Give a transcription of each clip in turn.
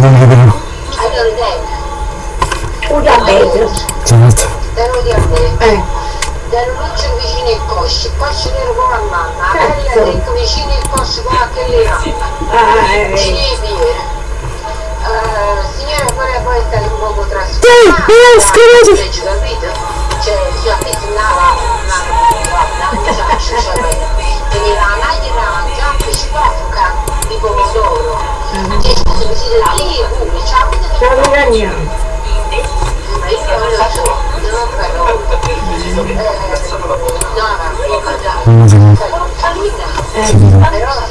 Non mi vedo. Un diabete. Certo. A. Eh. Del luce vicino il cosci, cosci nero come a mamma, Cazzo. bella del vicino il cosci come a che le Ah, eh. Signore, Uh, signora, poi poi stare un poco trasformata. eh, scusa. Hai capito? Cioè, cioè,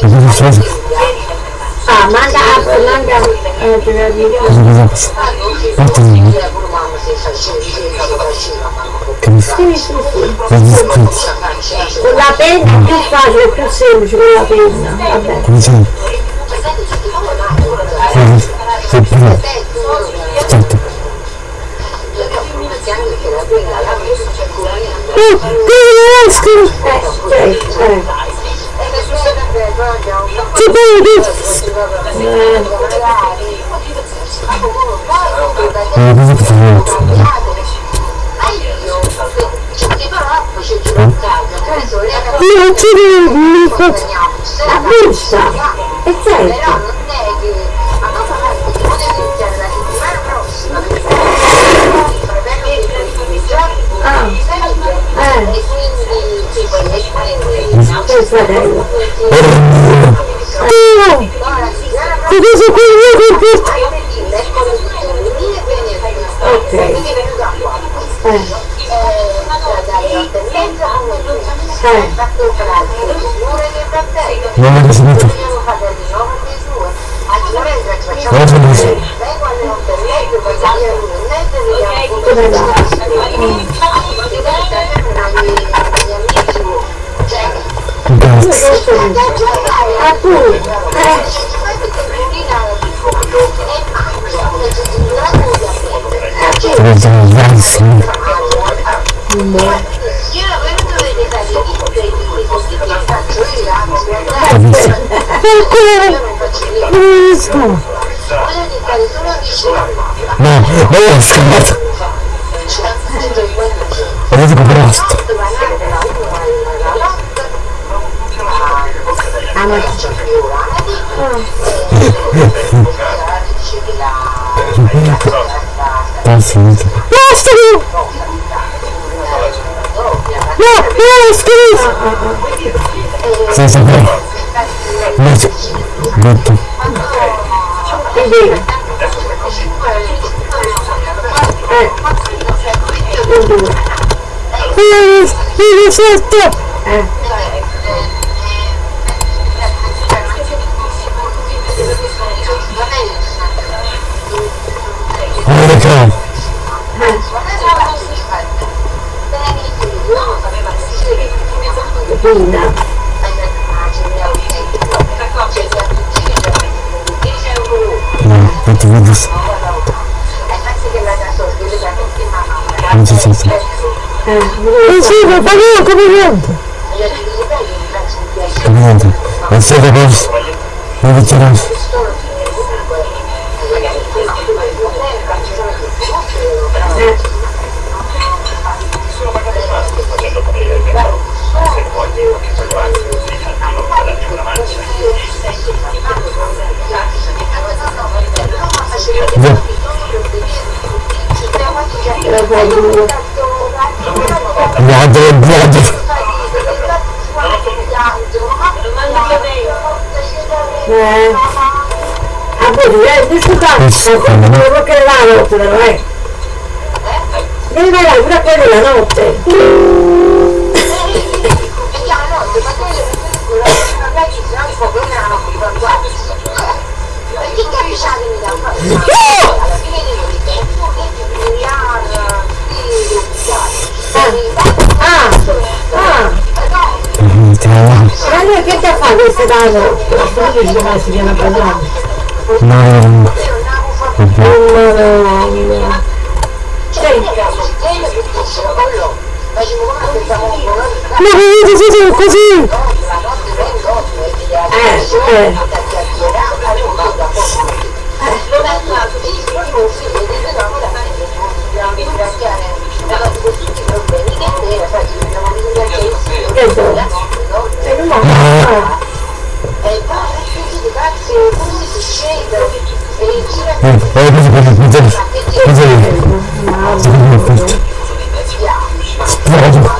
vedo strada. Ah, manda, manda. Eh, te la dico. Capisco. Sì, sì, sì. Con la penna è più facile, più semplice con la penna. Vabbè. Sei bravo. Certo. Oh, cosa esco? Eh, eh. Che bello! Eh, cosa fai altro? Non ci fa... La busta. E certo. Che fratello. Oh! Che cosa qui mi comporta? Ok. Eh, eh. Non l'ho sentito. Non l'ho sentito. Come va? Cazzo. Ah, tu. Eh, Devo già bravissimo. Capisco. Capisco. No, scappato. Ho detto che basta. ah. Basta! No, no, scusa! Senza però. Invece, detto. Eh. Eh, eh, sotto! Eh, Allora, cavolo. pinna. No, non ti vedo. Non ci sei stato. Eh, Non si vede, ma no, come niente. Niente. Non si vede cosa. Non vi tirare. Via. la fai due. Guarda, guarda. Eh. Ah, poi, eh, discutare. Ma che la notte, non è? Devi vedere pure quelli la notte. Che ti fa notte? Non dici che si viene a parlare. No, no. Ma vedete siete così? eh, eh. consiglio di fenomeno dobbiamo ringraziare davanti a tutti i problemi che avere, poi dobbiamo ringraziare il Signore. Che so? Non ho. Poi tutti i cazzi, come succede? Gira così, così, così, così, No, secondo me questo. Spero.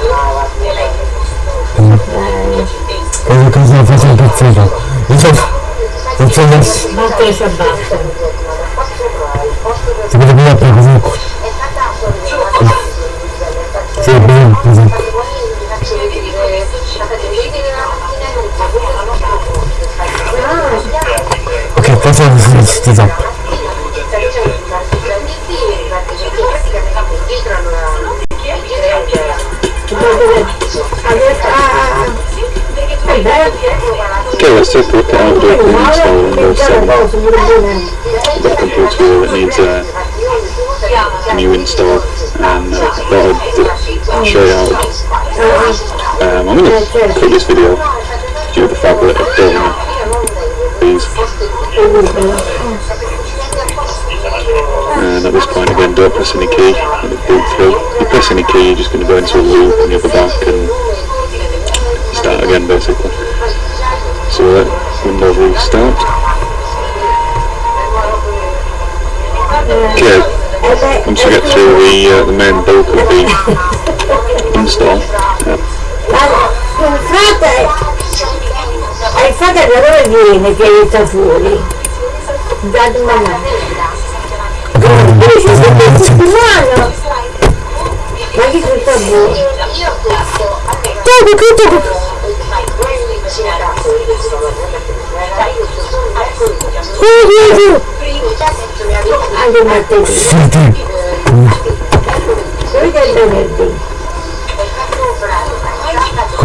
Cosa, cosa faccio impazzire? So, faccio adesso, non te abbassa. si vede bene per così. Sì. Ok, cosa si si sa? Adesso, ah, ah, eh beh, Okay, let's take a look at how to do ma install ora Windows già 7. la cosa, mi bene. That computer that needs a, a new install and uh, thought I'd show you how. Um, I'm going to cut this video due to the fact that I don't want these. And at this point again, don't press any key, let it boot through. If you press any key, you're just going to go into a loop and you'll go back and start again basically. So let Windows restart. Okay, once we get through the, uh, the main bulk of the install, il frate da dove viene che sta fuori? Da domani. Lui si sta per settimana. Ma chi sta fuori? Io ho detto, Anche martedì. Senti, Lui del venerdì.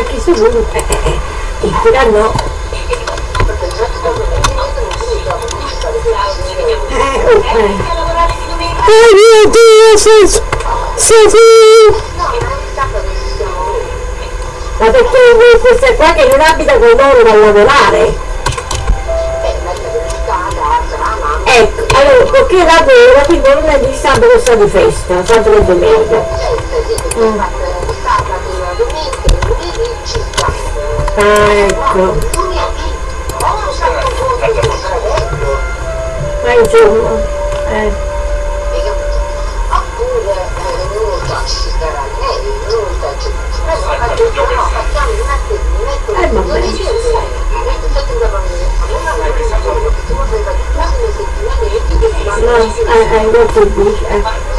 eh. Eh, anche lui, eh, eh, eh, il tiranno, eh, eh. Oh mio Dio, sei... Sei... Ma perché questa qua che non abita con loro da lavorare? Ecco, allora, perché lavora, quindi non è di sabato sta di festa, sabato e domenica. Ah, ecco, ma insomma, eh, eh vabbè, no, eh, eh, non si dice,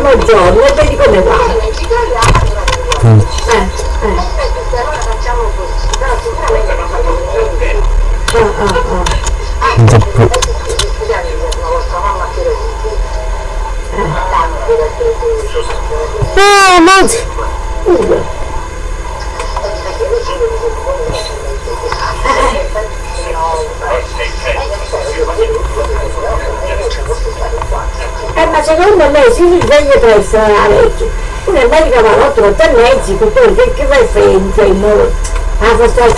primo giorno, e vedi come va. Eh, eh, ah, ah, ah. Non c'è più. Ah, ma... Eh, ma secondo me si risveglia presto la vecchia. In America va all'otto, otto e mezzi, che poi che, che vai a fare in freno? Ah, questo è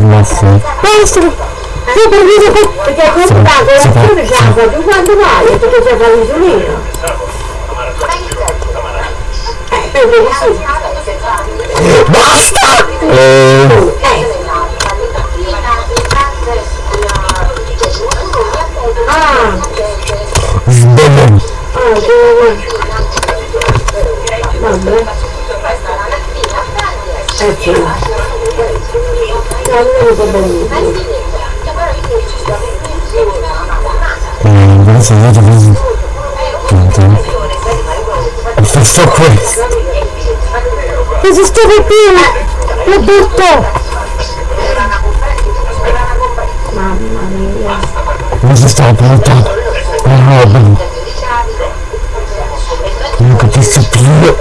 Ma sì. Perché quando va a colazione c'è la foto, quando vai? Perché c'è la risolino. Eh, perché sì. Basta! Eh, ah, dove... Vabbè, benissimo. Eh, così. Tanto. Ho fatto questo. Cosa stavi qui? L'ho detto! Mamma mia. Non si sta portando la roba. Non capisco più.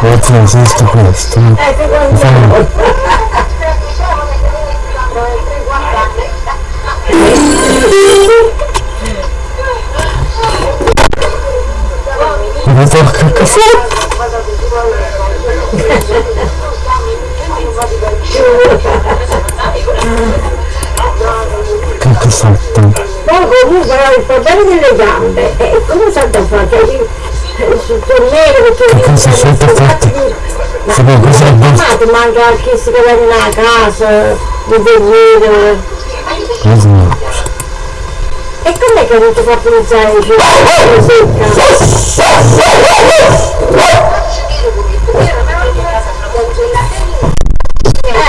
Oggi non esiste questo. Eh, secondo me. Non so che cos'è. Che? Poi comunque ho il problema delle gambe. E come sento a fare? Cioè, io- sul torneo perché Che cosa scelta fatta? Se non cosa è ti manca chi si vede nella casa, di. Cosa? E com'è che non ti fa pensare di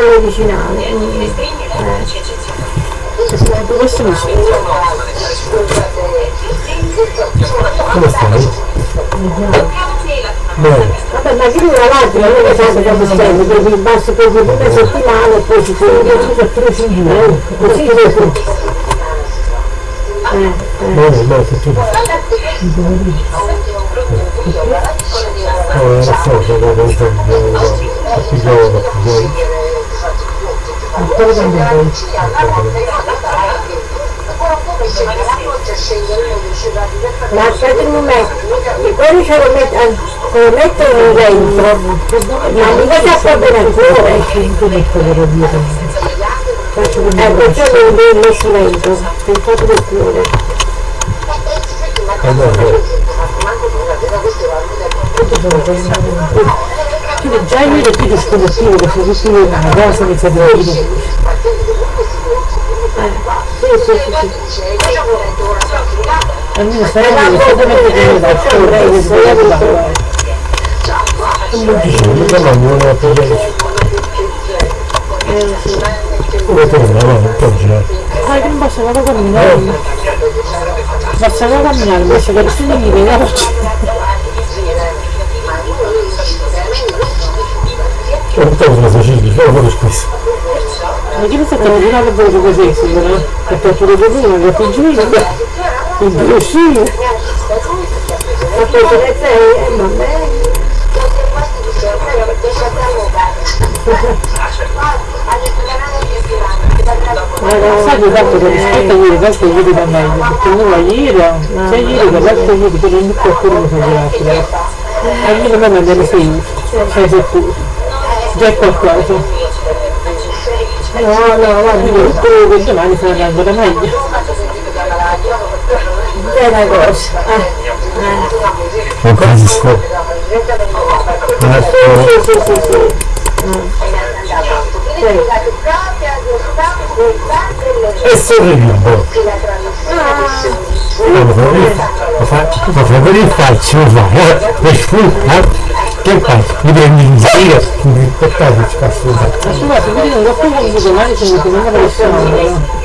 è medicinale. Mm. Questo mi Come stai? Bene. Vabbè, ma chi una l'altra non lo sa come stai, perché basta così una settimana e poi ci sono così eh, Bene, bene, tutto bene. Oh, era forte, era molto buono. Pigliavo, pigliavo. Ancora da me. Ma aspetta un momento, poi ce lo metto, eh, lo metto dentro, ma mi faccia proprio nel cuore. Eh, perciò devo dire messo dentro, per fatto del cuore. Quindi già io le più sconosciuto che sono tutti una cosa che si è detto. Sì, sì, sì, sì. Almeno sarebbe che dovete tenere da scuola, che si deve fare. Mi sembra buona per lei. Come torna, no? Un po' già. Ah, che non posso andare a camminare. Basta andare a camminare, basta che nessuno mi vede oggi. Cioè, un po' come facevi, però proprio spesso. Ma che pensa che non è proprio così, sembra? Perché tu lo vedi, non lo più giù, il bruscino. Ma ce ne sei, eh, vabbè. Sai che tanto che rispetto a ieri, tanto ieri va meglio, perché uno ieri, sia ieri che l'altro ieri, per il mio qualcuno mi sono girato. Almeno me ne delle 6 6 settimane. Già è qualcosa. No, no, guarda, Quindi spero che domani sarà ancora meglio. È una cosa. Eh, Ho quasi sto. Ecco, sì, sì, sì, sì. e sorrido. Lo fa, lo fa per il faccio, lo fa, eh, per sfrutta, che fai? Mi prendi in giro, che fai che ci fa sfruttare? Ma scusate, quindi non ho più voluto domani sono venuto in un ristorante.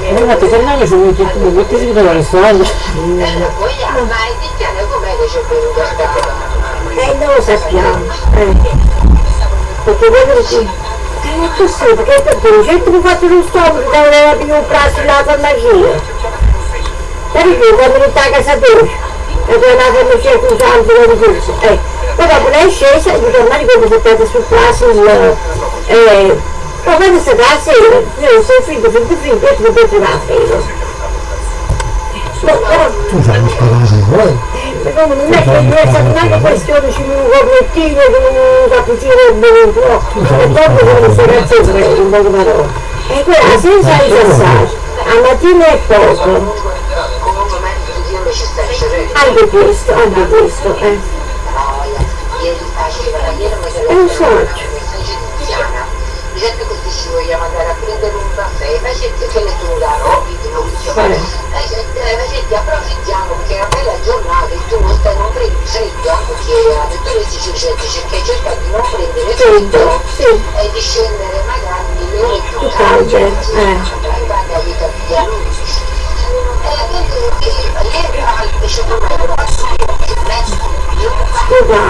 E infatti per noi sono venuti tutti i metti di al ristorante. Eh, non lo sappiamo. Eh. Perché vedo che è possibile, perché per dire, gente mi fatto lo stomaco, non aveva più un prato alla farmacia. Perché quando mi sta a casa tua, e poi la farmacia con tanto di ricorso. Eh. Poi dopo lei è scesa, e mi tornare come se state sul il, eh, stata la sera, io sono finito, finito, finito, e tu poteva a però Tu sai spiegare voi. secondo me non è che non è stata neanche questione ci un cornettino con un cappuccino bevuto, no, e dopo con un ragazzo in poche parole. E quella senza rilassare, a mattina è poco, anche questo, anche questo, eh. Ieri faceva, ieri mi È un sogno. messaggio di Tiziana. Gente così ci vogliamo andare a prendere un caffè, facenti che ne tu da Robby, di Maurizio, facenti approfittiamo perché è una bella giornata e tu non stai, non prendi freddo, perché la dottoressa ci dice che cerca di non prendere freddo e di scendere magari nelle ore più calde, eh. E al ero a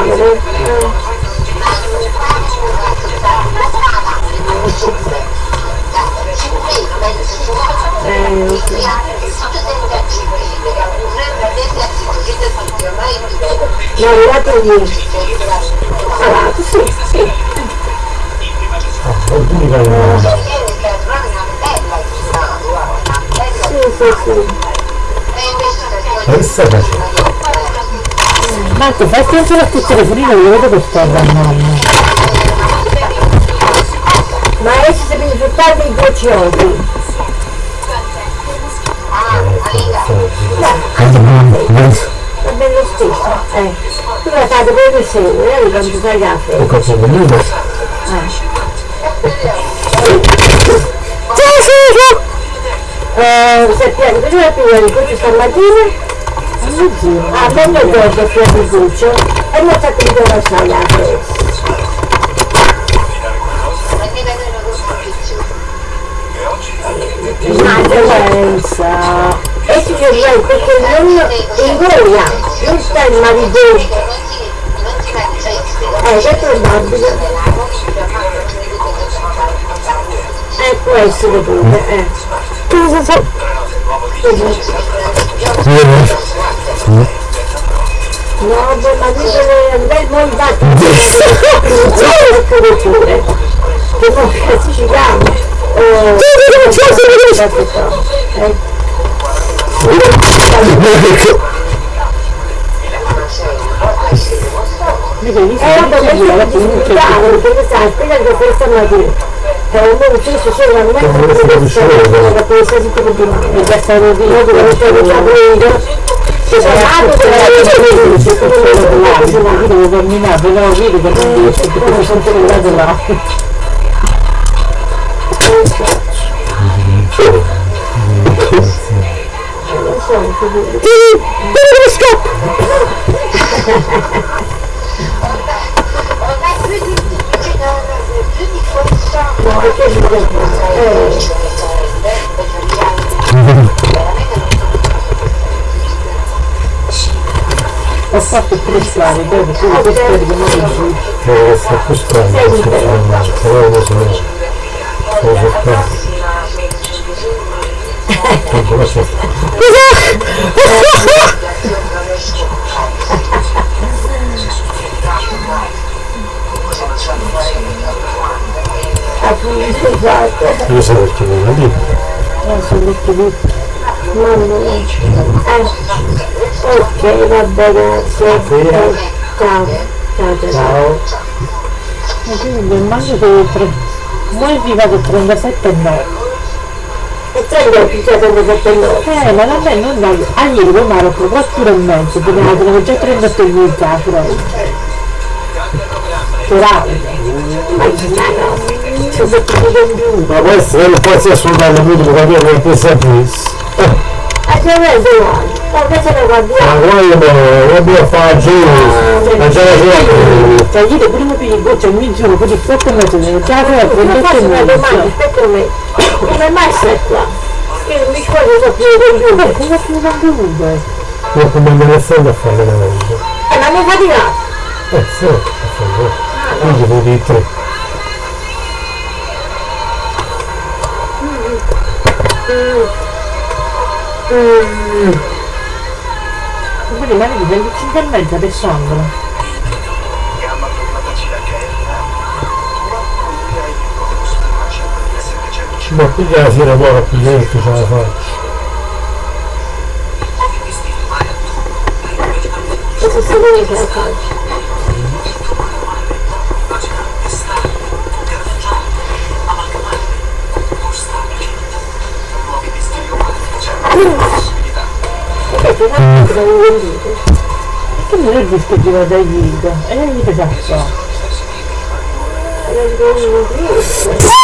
eh. Eh, ok. Mi è arrivato ieri. Salato, sì, sì. Ah, Sì, sì, sì. Questa faccio. Marco, fai attenzione a tutti i telefonini, lo vedo che sto andando. Ma essi mi risultati i goccioli. Va bene lo stesso, eh. Tu la fate poi di sera, eh, quando fai il caffè. Ho capito benissimo. Eh, sappiamo, prima prima di questo stamattina, a meglio dopo prima di Guccio, e mi ha fatto vedere la sala. Ma violenza! E si violenza perché non ingoia, non sta il marito. Eh, che è probabile. Eh, può essere pure, eh. Cosa so? No, beh, ma lui deve andare non va pure pure. Che poi si chiama. Eh, eh, eh, sono nato per la però vedi che non riesco perché sono trovato là. Ho fatto tre strade, dove tu lo speri che non riesci. Che sta più strano, però lo so. So qua. Lo so. Io perché non la dico. Non so perché lui Mamma mia. Ok, va bene, grazie. Ciao. Ciao, ciao, ciao. Ciao. Ma quindi mangio deve tre. Mo' è arrivato a 37 e 9. E c'è il c'è sempre fatto no. Eh, ma vabbè, non da... Ah, ieri mi ero proprio 4 e mezzo, doveva tenevo già 38 e mezza, però. Che non più. Ma questo non può essere assolutamente che pensa a questo. Eh, no. Ma invece ne Ma quello, dobbiamo fare giù. Ma già la gente. Cioè, ieri prima più di goccia mi giuro, 4 e mezzo, Non 38 e faccio una domanda, mezzo. aspetta un me. Come mai sei qua? Non mi scordo so più più. Eh, cosa più non bevuto? Io come me ne sento a fare veramente. Eh, ma mi fa di là. Eh sì, a fare. Quindi dire tre. Rimane di 25 e mezza adesso angolo. Ma qui la sera buona qui dentro ce la faccio. Si vede che la faccio? Perché non è l'avevo venduto? Che non è visto che va da Gilda, e non gli pesava. L'avevo venduto.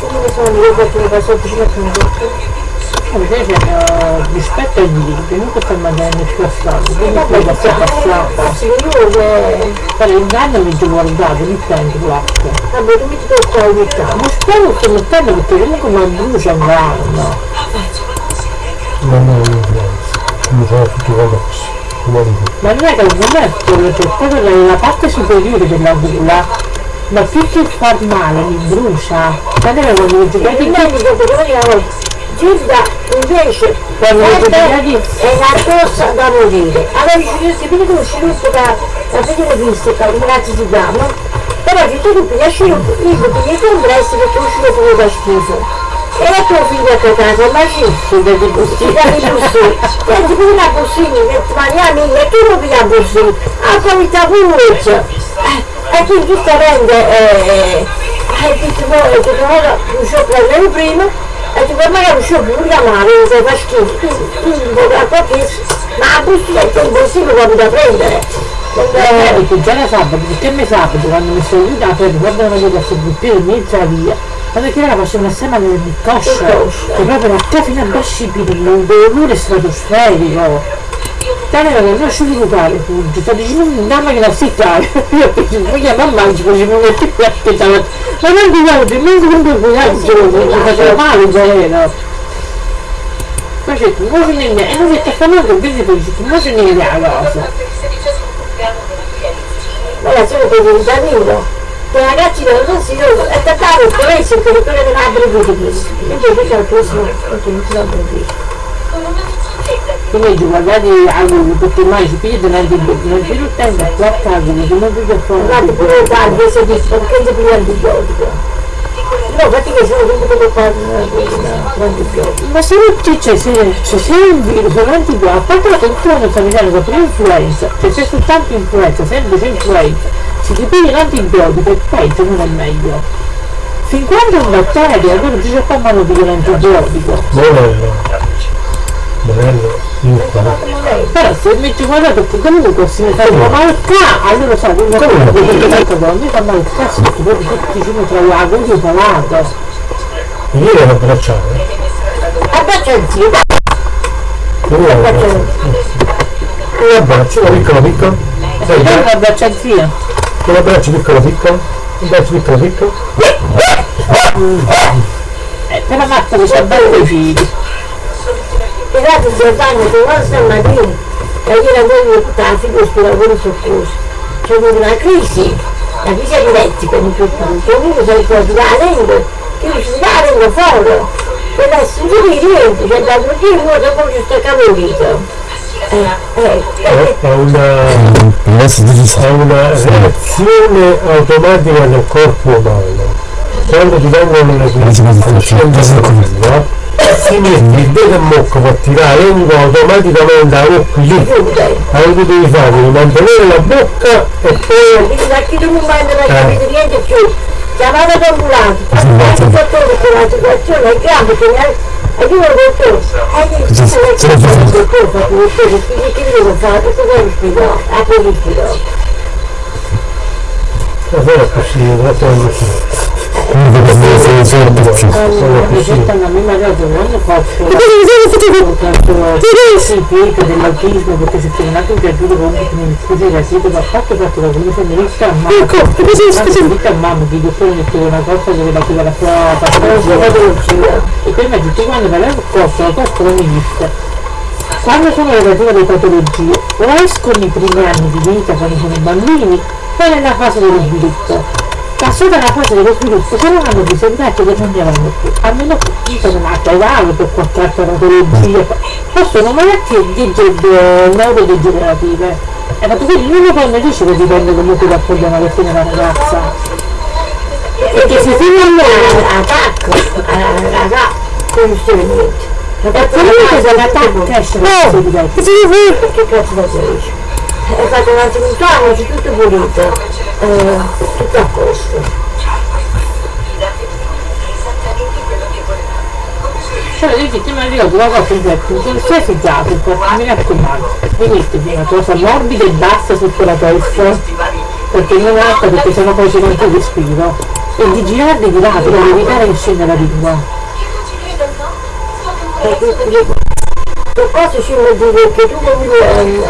Come sono io perché mi passo prima che mi detto? Invece eh, rispetto a Gilda, comunque sta mantenendo il passato, quindi poi la sta passata. Io che... Per il danno mi ci guardato, mi sento l'acqua. Vabbè, tu mi ti tocca ogni tanto. Ma spero che non stanno perché comunque non brucia un danno. Non è un Mi fa. Come dico. Ma non è che non è quello che proprio nella parte superiore della gola, ma più che far male mi brucia. Guarda che quando mi giocate Il medico Gilda invece mi è una cosa da morire. Allora ci si vede con sciroppo da, da vedere visto che un ragazzo si chiama, però se tu pigli sciroppo, io pigli il compresso perché lo sciroppo da schifo. E la tua figlia che casa, ma sì, si vede così. ti dà i bussini. Senti, pigli una bussina, che ti mille, e tu non pigli la bussina. A qualità pure. E quindi giustamente, eh, eh, ti trovo, ti trovo, un prendere prima, e ti puoi magari uscire pure la mare, se fa schifo, tu, a qualche, ma la bustina è bussino proprio da prendere. Eh, perché già da sabato, perché me sabato quando mi sono aiutato, guarda la vedo a servizio in mezzo alla via, ma perché era faceva una sema nel coscia, coscia. che proprio la fino a bascipirlo, un dolore stratosferico. Tale che non ci locale, fugge, sta dicendo mamma che la si cade, io penso, poi la mamma ci faceva un metti qui aspettava, ma non ti guardi, non ti guardi, guardi, ci faceva male, vero. Poi c'è tu, non ce n'è niente, e non è testato, quindi poi c'è tu, non ce n'è niente la cosa. ma la sono per il danilo. I ragazzi dello consiglio è trattato per essere per quelle delle altre cose. Invece c'è il prossimo, non ti do Quindi guardate a lui, perché mai si piglia dell'antibiotico, non ci ritengo a quattro anni, che non vedo Guardate pure taglio, se dice, perché c'è più l'antibiotico. No, infatti che sono venuto per fare l'antibiotico. Ma se non c'è, c'è, c'è, c'è un virus, un antibiotico, a parte la confusione che per l'influenza, cioè c'è soltanto influenza, semplice influenza, si ti piglia l'antibiotico e peggio non è meglio. Fin quando è un batterio, allora dice qua mano di l'antibiotico. Bello. Bello. Io qua. Però se mi ci guardate che comunque se mi fa malca, allora sa, come perché tanto quando mi fa mal il cazzo, perché proprio tutti ci mettono la gola palata. Zio, Io ero abbaccia abbracciato. Un abbraccio, un piccolo piccolo. Poi dai, una bacia zia. un abbraccio piccolo piccolo. Un abbraccio piccolo piccolo. Eh, la matta che c'ha bello i figli. Giovanni, che quando stamattina, e io la figura sto lavoro soccorso, c'è avuto una crisi, la crisi epilettica in tutto, comunque sei fuori la lingua, io ci sta la lingua fuori, e adesso non si niente, c'è da giorni, ora dopo ci sto capolito. Eh, eh, eh, È una, è reazione automatica del corpo umano. Quando ti vengono le crisi no? si mette il dedo in bocca per tirare la lingua automaticamente a occhi lì. Allora tu devi fare, devi mantenere la bocca e poi chi tu non vai non hai capito niente più, chiamate l'ambulanza, la situazione è grave, che ne aiuto il dottore, e io sì, sì, sì. dottore fa il dottore, quindi che devo fare, mi spiegò, a poi mi spiegò. stasera è possibile, tratto di così. La dell'autismo perché se c'è un altro intervento con mi scusi la sito ma fatto fatto la commissione lista a mamma lista a mamma che il dottore mi chiede una cosa dove la chiede la sua patologia e poi mi ha detto quando parliamo del corso la corso non esiste quando sono relative alle patologie o escono i primi anni di vita quando sono bambini o nella fase dello sviluppo passata la fase dello sviluppo se non hanno bisognato che non ne avranno più almeno qui sono nata evalo per quattro patologie poi sono malattie dege- neurodegenerative E ma tu quindi l'unico che dice che dipende comunque dal problema che tiene la ragazza. Perché se fino allora attacco alla raga con il niente. Ma E comunque se di l'attacco esce No! così di detto. Che cazzo da dici? È fatto un attimo un tavolo, tutto pulito, eh, tutto a posto. Cioè, dici, ti immagino una cosa completa, non sei seggiato, mi raccomando, mi metti una cosa morbida e bassa sotto la testa, perché non è acqua, perché sennò poi c'è anche il respiro, e di girarli di lato per evitare che scenda la lingua. E che cosa ci dire che tu comunque ehm,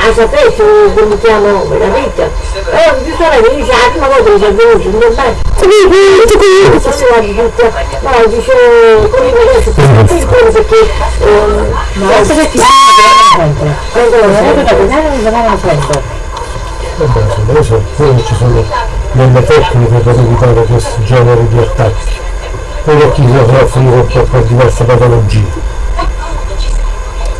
hai saputo come ti chiamo veramente? Allora, giustamente dice, la prima volta che sei venuto, non è No, dice, come adesso, perché Ma adesso che ti fanno sempre, quando non è non da pesare non davano sempre. Vabbè, insomma, io so, poi ci sono delle tecniche per evitare questo genere di attacchi. Poi a chi soffre per, per diverse patologie. Ah, sono più piacere, di silenzio è così.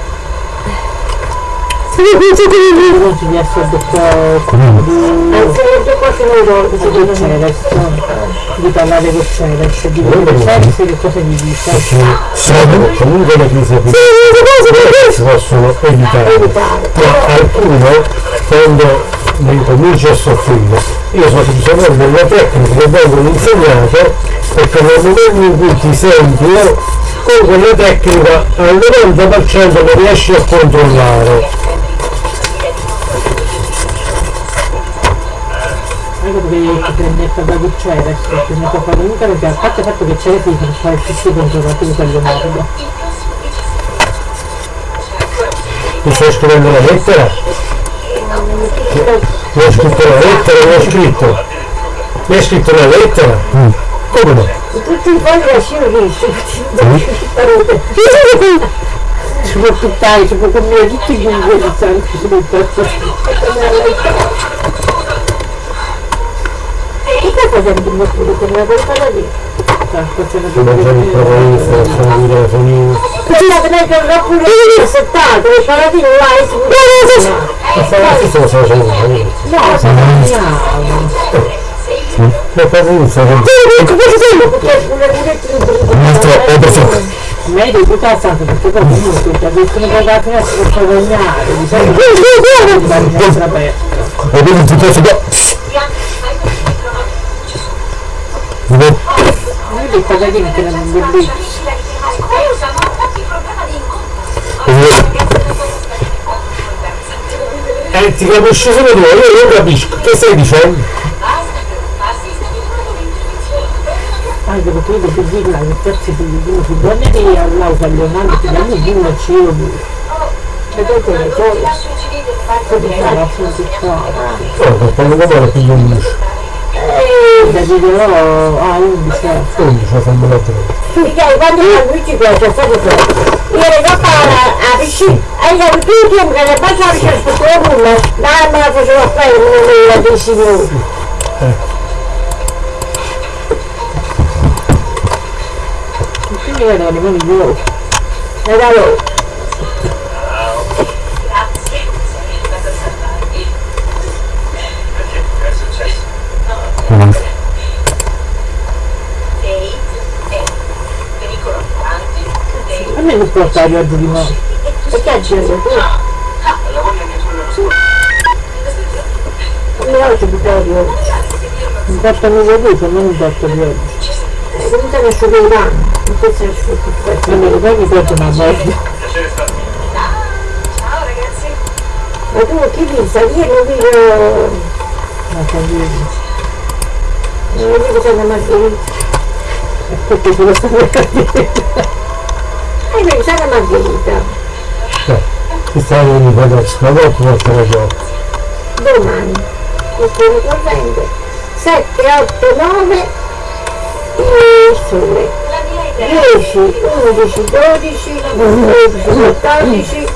Non ci essere detto di Anzi, so quasi non ricordo, secondo. Ceres, di parlare con Ceres, di Ceres che cosa gli dice. Comunque le crisi si possono evitare. Ma alcune quando ne cominci a soffrire. Io sono delle tecniche che vengono insegnate perché nel momento in cui ti senti con quelle tecniche al 90% le riesci a controllare. Ecco perché io ti prendete a parlare di Ceres, perché mi fa fare comunque perché a parte il fatto che Ceres ti fa fare il PC controllato di quello morbido. Mi stai scrivendo la lettera? Mi hai scritto la lettera? Mi hai scritto? Mi hai scritto la lettera? Come no? Tutti i fogli lasciano visti. Si può buttare, si può combinare tutti i santi si. Che cosa facendo il motivo? Che me la colpa lì? C'è Ci mangiare il provenza, sono i telefonini. Così la tenete un po' pure settato, le patatine là, si Ma fai la stessa cosa facendo? No, si mangiano. Le provenza che... Perché pure pure meglio di casa anche perché poi comunque ti addirittura per la finestra per far guadagnare, di solito la finestra aperta. E quindi ti il patatino che non bellissimo. Eh, ti capisci solo tu, io non capisco. Che stai dicendo? Anche perché io devo dirla che terzi di due su donne che all'auto a Leonardo ti danno due e ci io due. Vedete le cose? Alla fine di qua. No, perché non vuole più di 11. Da dirò a 11 eh. 11, fammi la 3. Perché quando la luce piace, fate cosa? Io le do a piscina, e io tutti che le faccio a ricerca per nulla, ma me la facevo fare come la dei signori. Quindi vedo rimane io. E A me non portare oggi di me. Perché è tu? Come oggi oggi? Mi portano le due, ma non porto di oggi. Come te ne asciughi là? Non penso che asciughi Allora, poi mi porto una morte. Ma tu chi pensa? Io non vedo... Ma capisci. Non vedo c'è una margherita. Perché se lo sto per capire. E vedi, c'è una margherita. Ti stai in ragazzi, ma dopo portare gioco. Domani. Questo è corrente. 7, 8, 9 il sole. 10, 11, 12, 13, 14,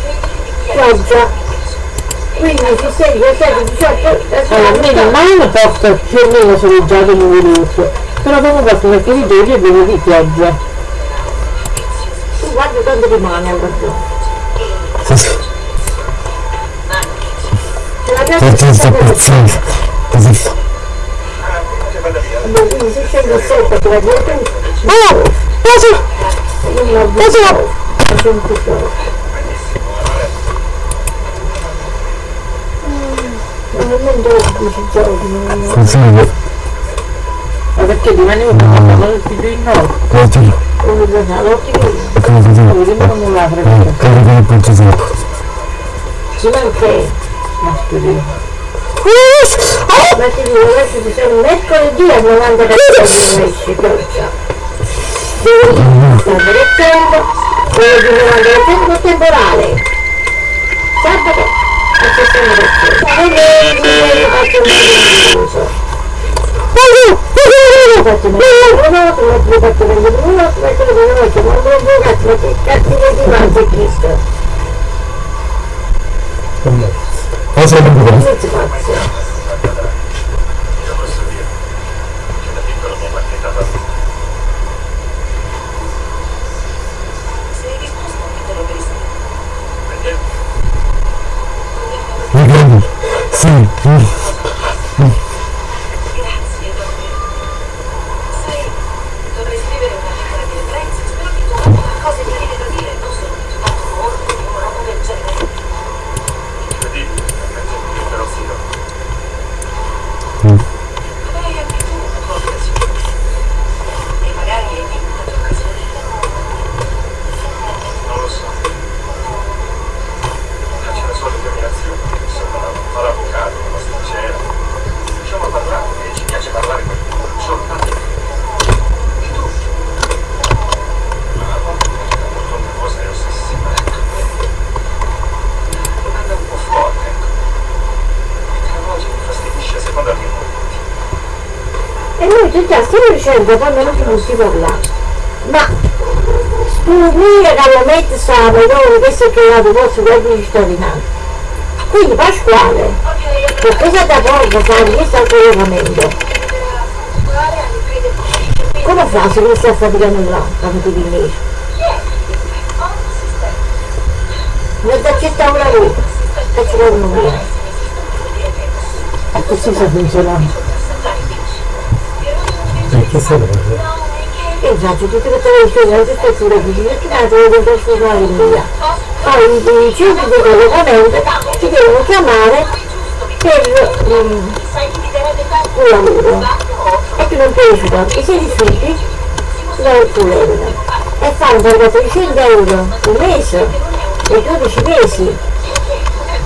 pioggia. 15, 16, 17, 18, Allora, almeno mano porta più o meno soleggiato e nuvoloso, però dopo qualche di giorni abbiamo di pioggia. Guarda quanto rimane al Perché sta pazzendo. Così. quindi se scende sotto per la gente, Oh! Cosa? io non ho visto. Facciamo tutto. Normalmente ho 10 giorni. Così. Ma perché rimane un po' più in no, Così. Come lo sa, l'ho Così. non vediamo come la Eh, frega. carica il punto troppo. Ci manca Ma scusi. Ma ti dico, adesso ci sono mercoledì al 90% di esce pioggia. Devo stare il tempo, quello di 90% temporale. Sabato al 60%. Domenica faccio un po' di uso. Faccio un po' di minuto, metto faccio un po' di minuto, metto di minuto, ma non può cazzo, ma che cazzo di mangia Cristo? Cosa non vuoi? Non si pazzo. Ricordi? Sì. mm. Grazie, Domenico. Sai, dovrei scrivere una lettera di ripresa. Spero che tu abbia qualcosa di utile da dire, non solo di tanto corpo o una roba del genere. Avrai anche tu una tua occasione. E magari hai vinto la tua occasione. Non lo so. C'è la sua determinazione, insomma, fa l'avvocato, ma sincero. Diciamo parlare, e ci piace parlare per solo tanti. E tu? A volte diventa molto nervosa e ossessiva, ecco. Domanda un po' forte, ecco. E tra oggi mi fastidisce a seconda dei momenti. E noi già stiamo dicendo quando non si parla. Ma spugnire dalla mezza sapere che si è creato reddito di cittadinanza. Quindi Pasquale, per cosa da poco fare questo collegamento? Come fa se non sta faticando là, la fatica in mese? Non ti accetta un lavoro, ci vuole un numero. E così sta funzionando. Serve? Esatto, tutte le televisioni, tutte le cure di virginate e del personale mia. Poi i centri di collegamento ti devono chiamare per um, un lavoro e tu non puoi aiutare. E se rifiuti, lo collegano. E fanno per 400 euro un mese e 12 mesi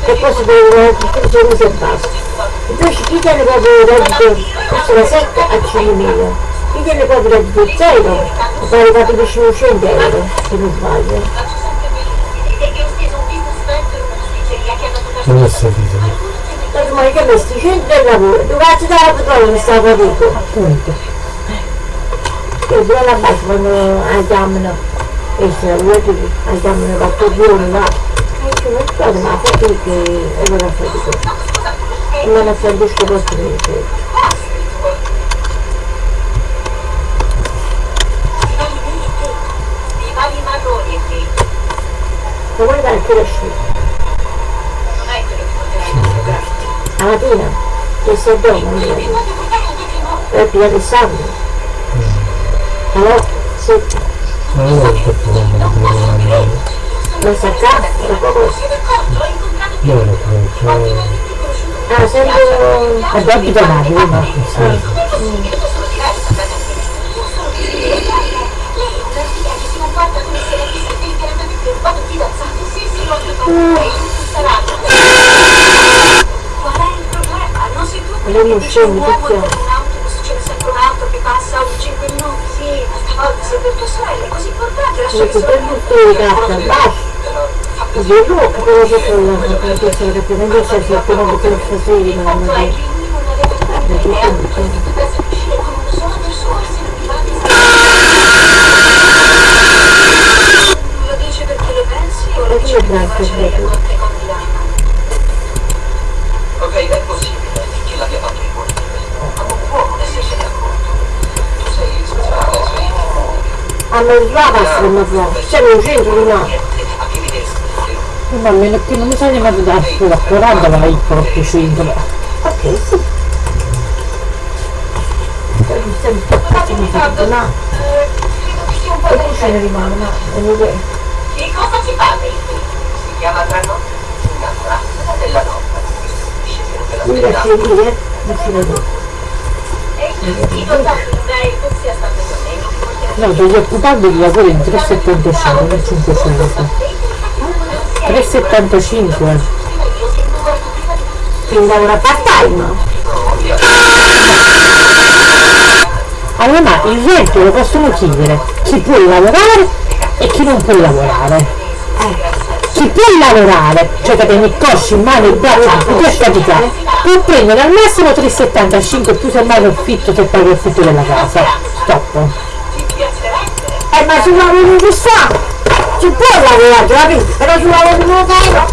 e poi devono tutti mesi e basta. E poi chi tiene il reddito da 7 a 5 mila. Chi tiene proprio il reddito zero, pare 400 euro, se non sbaglio. Non ho sapito. Ormai che questi 100 del lavoro, tu faccio dalla patrolla mi sta capito. Appunto. Io pure la base quando chiamano, e se vuoi che chiamano da coglione là. E non so, ma che è una fatica. E non è sempre scoperto niente. I vari marroni e qui. Ma guarda sci. Non è quello che porterai nel graffiti. alla mattina che si addorma Voglio portare un definito. per pigliare il sangue allora Ma non come dire lo sa casa tra poco Sei d'accordo? Ho incontrato No, no, no, no. ah sento E poi ti tornati, no? Io da. Io si comporta come se lei fosse deliberatamente rubato fidanzato. Tutto. Qual è il problema? Non sei tu quello Non che dice un scemo, uomo perché? in un autobus c'è sempre un altro che passa ogni 5 minuti. Sì, ma stavolta sei scoperto. Ok, è possibile che l'abbia fatto in porto. Ma non può non essersene accorto. Tu sei speciale, sei immune. Ah, non va a essere mazzata, C'è un centro di là. Ma a meno che non mi sei arrivato da scuola, però vai il porto centro. Ok, sì. Eh, mi sembra un po' di fatto, no? Che sia di... E poi ce ne? E cosa ci parli? Chiama Drano? Una frase della da spesa. finire, da finire. E il dai, tu sia stato. No, degli occupanti di lavoro in 3,75, non 500. 3,75. Quindi lavora part time. Allora ma il reddito lo possono chiedere chi può lavorare e chi non può lavorare. Chi può lavorare, cioè che tiene i cosci, mani e braccia, non può faticare, può prendere al massimo 3,75 più semmai l'affitto se paga l'affitto della casa. Stop. Eh ma si lavora in chissà! Si può lavorare, capito? Però si lavora in un casa.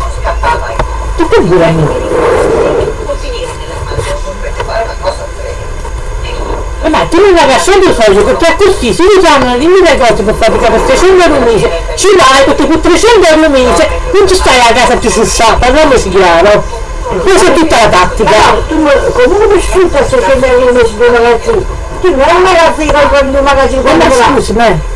Tu puoi dire a me. Può finire nella mano, comprende fare una cosa breve. Ma tu non hai lasciato i soldi perché così si usano i negozi per fabbricare per 300 euro al mese, ci vai perché con 300 euro al mese non ci stai a casa più sul shop, parliamoci chiaro. Questa è tutta la tattica. Però tu comunque per sfrutta se sei nel mese di magazzino. Tu non mai ragazzi con il magazzino Ma quando va. scusi, ma...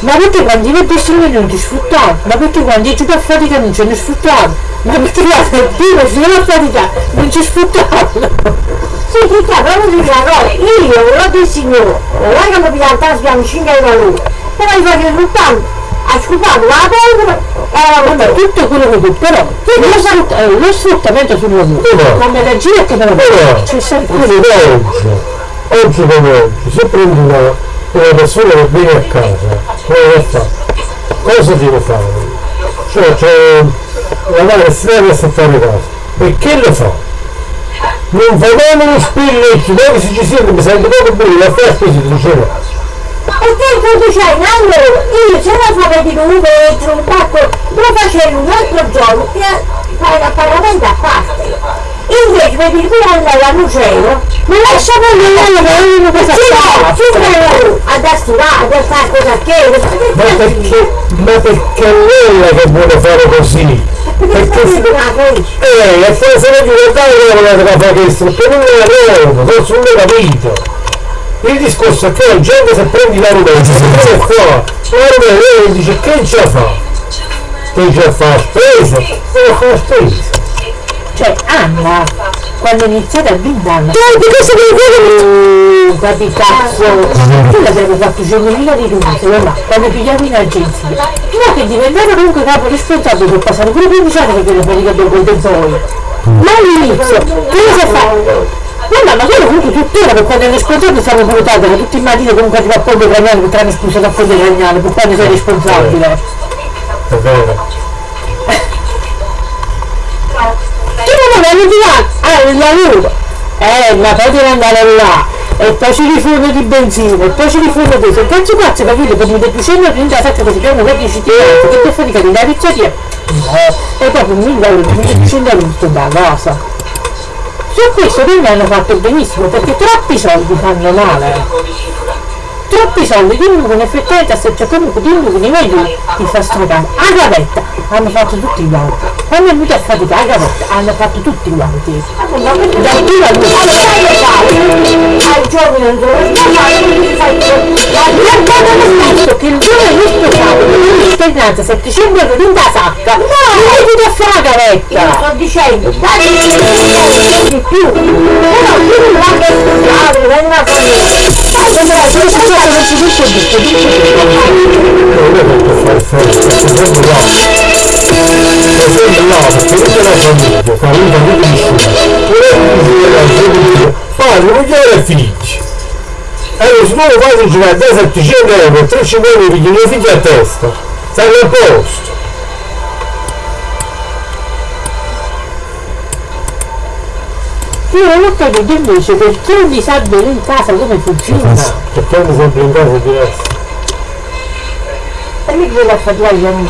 Ma perché quando io adesso non ti sfruttavo? Ma perché quando io giù a fatica non ce ne sfruttavo? Ma perché la fattina se non a fatica non ci sfruttavo? Sta proprio di cosa. Io lo di signore, non è che mi pianta spiamo 5 euro all'ora. Però io faccio sfruttando, ha scopato la polvere e la Vabbè, tutto quello che tu, però lo, sfrutta- eh, lo sfruttamento sul lavoro, come la gira che Però, c'è sempre oggi, oggi come oggi, se prendi una, una persona che viene a casa, come fare? Cosa deve fare? Cioè, c'è la madre si deve aspettare casa. E che lo fa? Non fa nemmeno uno spillecchio, dove si ci siede, mi sento proprio bene, la spesa di cena. E te quando c'hai un angolo, io se la fa vedere un vetro, un pacco, lo facevo un altro giorno, e fai la pagamento a parte. Invece vedi tu andai all'uccello, ma lascia perdere che uno cosa fa? Sì, no, ad asturare, a fare cosa che... Ma perché, ma perché è lei che vuole fare così? Perché se, eh, e poi se ne ricordare che volete la questo, perché non è vero, forse non l'ho capito. Il discorso è che la gente se prendi la rubetta, se prendi qua, la rubetta lei dice che già fa? Che già fa spesa? Non fa spesa. Cioè, Anna, quando è iniziata a vent'anni, questo che guardi cazzo, tu l'abbiamo fatto 100.000 di ruse, ma quando pigliavi in agenzia, fino a che diventava comunque capo responsabile per passare pure 15 anni perché lo fatica dopo il poi. Ma all'inizio, cosa fa? Mamma, ma quello comunque tuttora per quando è responsabile siamo valutati, ma tutti i mattini comunque arriva a Pollo Gragnano per tranne scusa da Pollo Gragnano, per quando sei responsabile. È vero. Tu non hai già al lavoro. Eh, ma devi andare là. E poi ci riforno di benzina, e poi ci riforno questo. E cazzo cazzo, capito? Per dire scendo, quindi la faccia così, che non è 10 tirati, che per fatica di dare pizzeria. E dopo mi euro, 100 euro tutto da casa. Su questo me hanno fatto benissimo, perché troppi soldi fanno male. Troppi soldi, dimmi con effettivamente sto cercando di dimmi con i miei ti fa stropare. A gavetta hanno fatto tutti quanti. Quando è venuto a fatica a gavetta hanno fatto tutti quanti. Da qui al Al giorno non devo detto che il giorno è giusto sabato, quindi spegnanza 700 euro in da sacca. No! Non ti a fare la gavetta! sto dicendo, dai di più, però più la che scusate, venga a fare. Se c'è stato non ci dice dice tutto. Non è per fare festa, là, perché non la famiglia, famiglia scuola. Non che la famiglia, padre, moglie e figli. Allora, se tu fai giocare da 700 euro, 300 euro di mio figlio a testa, stai a posto. Io non ho capito invece perché un disabile in casa come funziona. Perché ogni sempre in casa è diverso. E mi credo a faticare gli hanno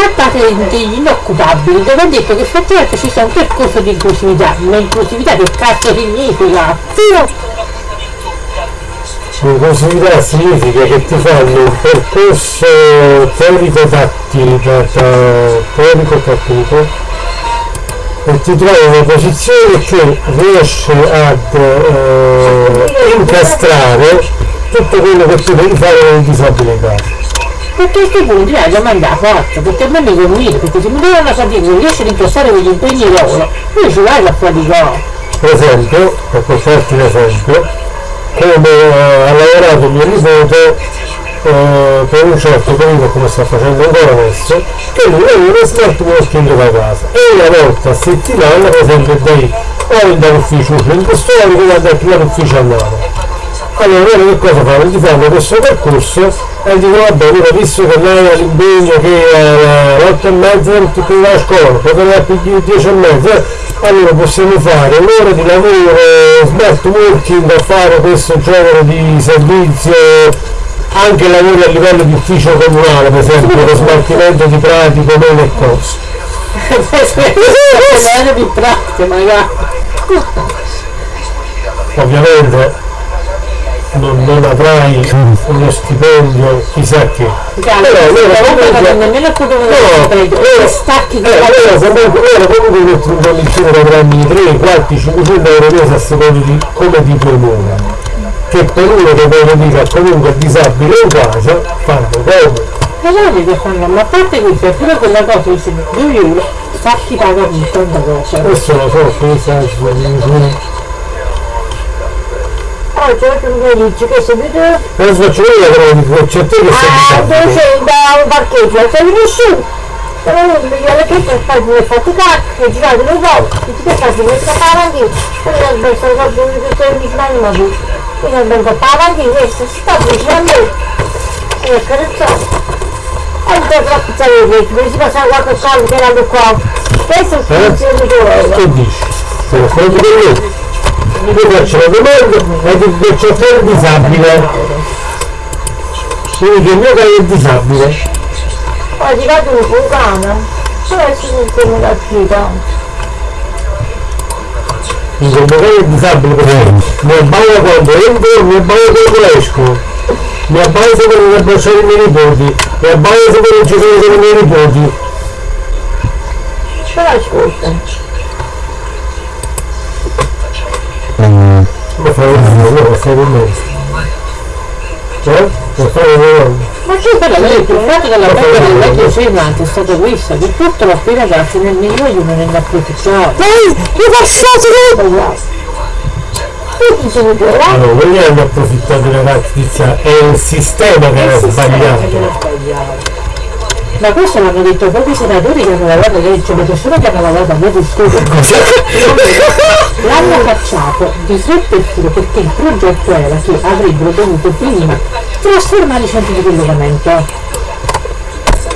Fatta degli inoccupabili dove ha detto che effettivamente ci sia un percorso di inclusività, ma inclusività che cazzo significa? Sì, Mucosità significa che ti fanno un percorso teorico-tattico, teorico-tattico e ti trovi in una posizione che riesce ad eh, incastrare tutto quello che tu devi fare con disabilità. Perché a questo punto io già mandato forza, perché a me mi conviene, perché se mi una fatica, non riesci ad incassare quegli impegni di lavoro, io ci vai a faticare. Per esempio, per farti un esempio, come ha lavorato mio nipote eh, per un certo periodo come sta facendo ancora adesso che lui lavora smart working da casa e una volta a settimana per esempio dai o dall'ufficio centro storico o dall'ufficio annuale allora loro che cosa fanno? Ti fanno questo percorso e dicono va bene, visto che lei ha l'impegno che alle 8 e mezza tutti va a scuola, poi torna più di 10 e mezza, allora possiamo fare un'ora di lavoro smart working a fare questo genere di servizio anche lavori a livello di ufficio comunale, per esempio lo smaltimento di pratico, mele e cose. Di pratica, magari. Ovviamente non, non avrai uno stipendio chissà che. Però loro nemmeno potevo No, prendere stacchi eh, allora comunque, allora comunque un bollicino da programmi 3, 4, 500 euro mese a seconda di come ti promuovono. Che per uno che poi dica comunque disabile in casa, fanno come. Ma guardi che fanno, ma a parte questo, è pure quella cosa che dice 2 euro, stacchi paga con tanta cosa. Questo lo so, questo è il Oh, c'è anche un dice che se vede... Non faccio io però dico, c'è te che Ah, dove sei sei da un parcheggio, non sei nessuno. Però io mi viene che per fare due faticare, e girare le volte, e ti fai di questa avanti, poi non penso che ho dovuto tutto il mio ma tu. Quindi non vengo a avanti, questo sta vicino a me. E ho carezzato. E un po' troppo sapere, mi si passa qualche cosa che era qua. Questo è il funzione di quello. Che dici? Di mi faccio la domanda e te il disabile. Quindi che il mio cane è disabile. Poi ti vado un po' cane, però si sente la vita. Quindi il mio cane è disabile perché mi abbaia quando entro, mi abbaia quando esco. Mi abbaia se voglio abbracciare i miei nipoti, mi abbaia se voglio con i miei nipoti. Però ascolta. Ma fai un no, lo fai con me. Eh? Lo fai con me. Ma che per lei, il fatto che la pecora del vecchio semante è stata questa, che purtroppo i ragazzi nel migliaio non ne approfittano. Ehi, mi lasciate Allora, ne hanno approfittato ragazzi, Tizia, è il sistema che era sbagliato. Ma questo l'hanno detto proprio i senatori che hanno lavorato legge, le persone che hanno lavorato a me di studio. L'hanno cacciato di e furia perché il progetto era che avrebbero dovuto prima trasformare i centri di collocamento.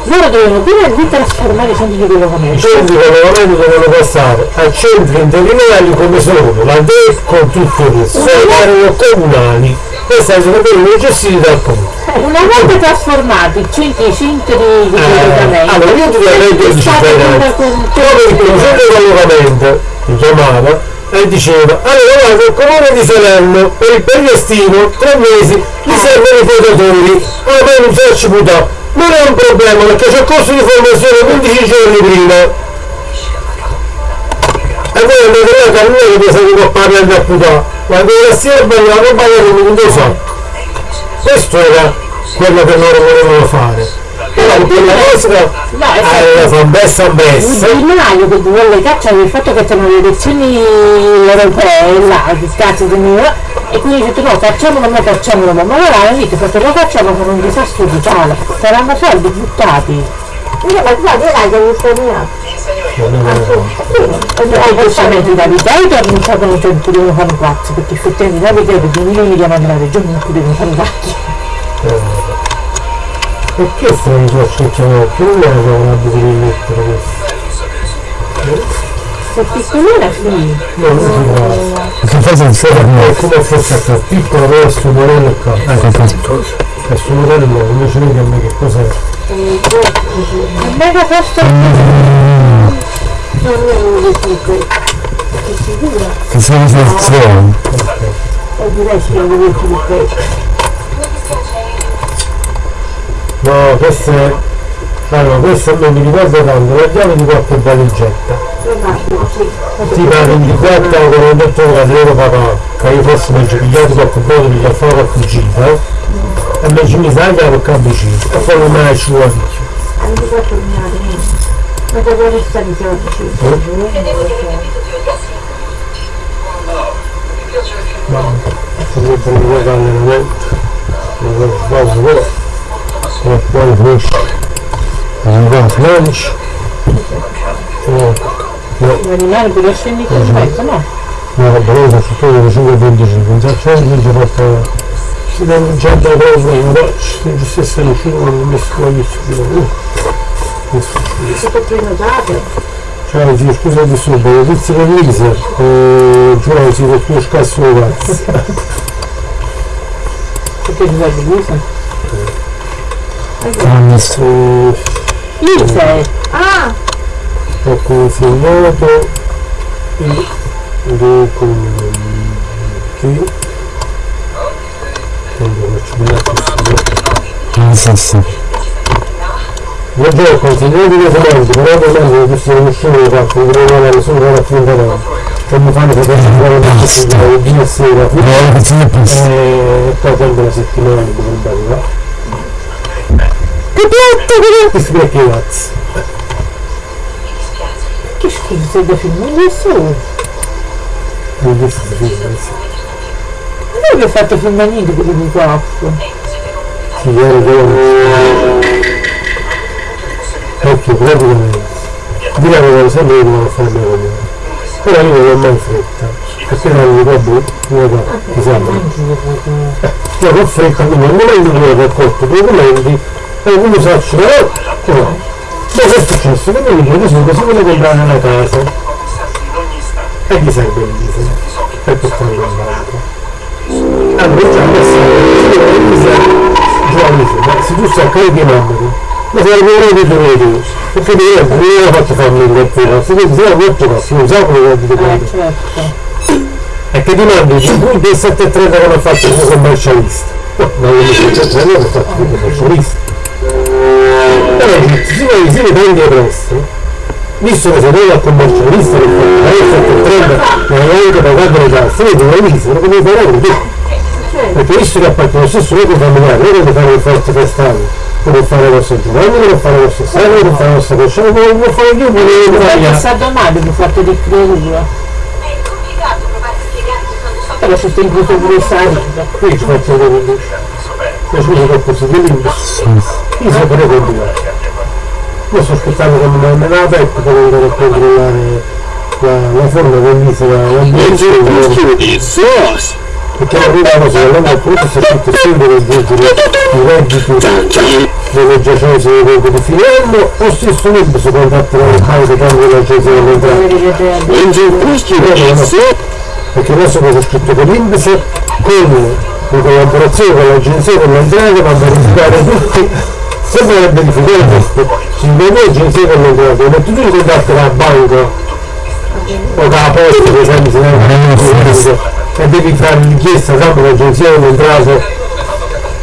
Loro dovevano prima di trasformare i centri di I collocamento. centri di collocamento dovevano passare a centri interinali come sono la DEC con tutto il resto, sono erano comunali e sono quelli gestiti dal comune. Una volta trasformati i centri, i centri di collocamento, allora io ti direi che è proprio il progetto di collocamento mi chiamava e diceva allora il comune di Salerno per il periodo estivo tre mesi mi servono i votatori allora non farci puttare non è un problema perché c'è corso di formazione 15 giorni prima. E voi andate là da noi che pensate che parlare a puttare quando la sierba la roba non lo so. Questo era quello che loro volevano fare però quella cosa No, era fatto- bessa bessa il maio che vuole cacciare il fatto che c'erano le elezioni europee là, che cazzo di mio, e quindi ho detto no, facciamolo ma facciamolo ma magari hanno detto perché lo facciamo con un disastro totale, saranno soldi buttati. Io ma guarda, io la devo sognare. E poi giustamente da Viteto ha annunciato che non potevano fare un cazzo, perché effettivamente da Viteto 2 milioni di chiamati della regione non potevano fare un cazzo. Perché stai facendo prima una buca di mettere questo Se piccolina sì, no non si può Che cosa non serve? è come fosse a piccolo però sto modello qua. Ecco, è sto modello nuovo invece vedi a me che cos'è? Un mega posto. Non mi dici qui. che sono sensazioni. E direi che non mi dici qui. No, queste... Allora, questo non mi ricordo tanto, la chiave di qualche valigetta. Tipo la 24 con un detto che loro papà, che io mi ci pigliato qualche volta, mi ha fatto qualche gita, e mi ci mi sa che avevo vicino, e poi non la ci vuole più. Anche ma devo restare di Potrebbe riguardare l'allenamento, non lo sbaglio, però, e poi finisce. Arrivato lunch. L'animale per la scendi con aspetta, no? No, vabbè, io sono tutto alle 5.25, non so c'è non ci fatto... Si dà un certo problema, però ci stessa uscita non ho messo la lista di lavoro. Siete prenotate? Ciao, per eh, ti serve Luisa? Eh, Lisa! Ah! ho consegnato i documenti quando faccio vedere Sì, sì. io già ho consegnato i documenti però non è che sono uscito da di trovare solo la no che mi fanno poter fare una settimana di una sera No, è presto. e poi quando la settimana di come che piatto che questi vecchi cazzi Che schifo sei da film? Non so! non visto se finisce Non ho fatto film da niente quello di cazzo! sì ieri che Occhio, praticamente. Di là avevo sempre che devono fare le cose. Però io non ho mai fretta. Perché non mi ricordo, mi ricordo, mi sembra. Io ho fretta, quindi al momento che ho raccolto documenti, e uno faccio, però, no. Che è successo? Che mi dico, sono così come comprare una casa. E gli serve il diesel. Per portare in banca. Allora, già adesso, ma se tu sai che chiamare, ma se la vedete dovete, perché di non ho fatto farmi in quattro se tu sei molto cazzo, non so come lo dite Eh, quello. certo! E che ti mandi 5 punti e 7 e 30 come ha fatto il commercialista. No, non mi dice 7 30 ho fatto il commercialista. Dici, si vede, si vede anche presto. Visto che se noi al commercialista che fa il 7 e 30 non hai neanche pagato le tasse, l'hai visto, lo devi fare tu. Perché visto che appartiene allo stesso nucleo familiare, non deve fare le forze festali, può fare lo stesso Giovanni, può fare lo stesso Sano, può fare lo stesso Cosciano, può fare più, può È fare passato male che ho fatto di creatura! Però ci stai incluso pure Sarita! Qui ci faccio vedere. Ma scusa che posso dire Io pure complicato. Io sto aspettando quando mi me la petto per andare a controllare la, la forma dell'isola, la perché arrivano secondo me appunto se tutto sempre per aggiungere i redditi delle giacenze del gruppo di fine anno o stesso membro si contatta con le cause tramite l'agenzia delle entrate perché adesso cosa ho scritto? Con l'Inps come in collaborazione con l'agenzia delle entrate va a verificare tutti. Se verificare questo in due agenzie delle entrate metti tu in contatto con la banca? O con la posta per esempio se non e devi fare richiesta sempre all'agenzia delle entrate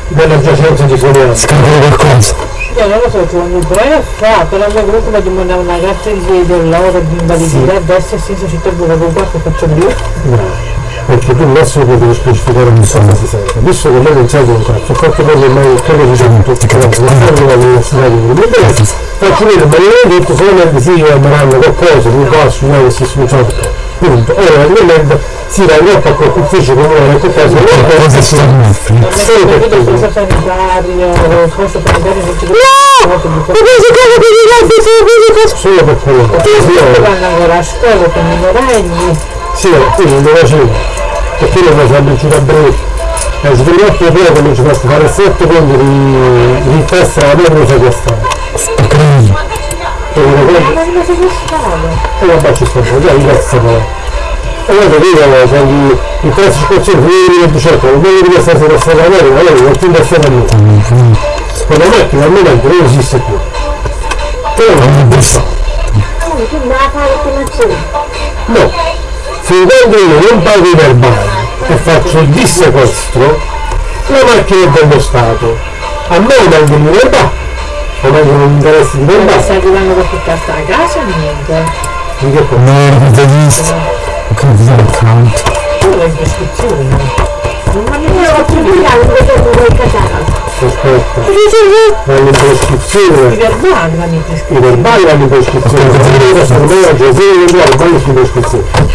della giacenza di Soriano Scambio qualcosa. Io non lo so, c'è un breve fa, però gruppo mi ha domandato una carta di dell'ora di invalidità a destra e sinistra città buona con quattro faccio più. Perché tu adesso lo devi specificare si sente visto che lei non sa un cazzo ho fatto per ormai quello che c'è tutto la forma dell'università di Milano faccio vedere ma io ho detto solamente sì avranno qualcosa un passo una che si smuciato punto. Ora ovviamente si va in Europa con ufficio comunale con caso Cosa Netflix? Non ho capito se sta sanitario, forse sanitario non ci solo per quello. Questo vanno ancora a scuola con i minorenni. Sì quindi lo facevo perché io facendo uscire a breve. E sviluppo e poi comincio a fare 7 punti di, di testa la mia cosa che sta. Sto. Ma come può e vabbè ci sto già in testa poi e che io quando il classico scorso fino al 18 non devo dire stare per stare a me allora non ti stare a me macchina al momento non esiste più. Però non mi sta Tu me la fai che non c'è. no fin quando io non pago i verbali e faccio il dissequestro la macchina è dello Stato A me manca di libertà, o mancano gli interessi di Ma libertà, stai arrivando per tutta sta casa o niente? che cosa? No, l'ho visto. Come si chiama? Count. Tu la prescrizione, no? Non mi là, non vedo come il casale. Aspetta, vanno in prescrizione, i verbali vanno in i verbali se oggi, se io non i verbali.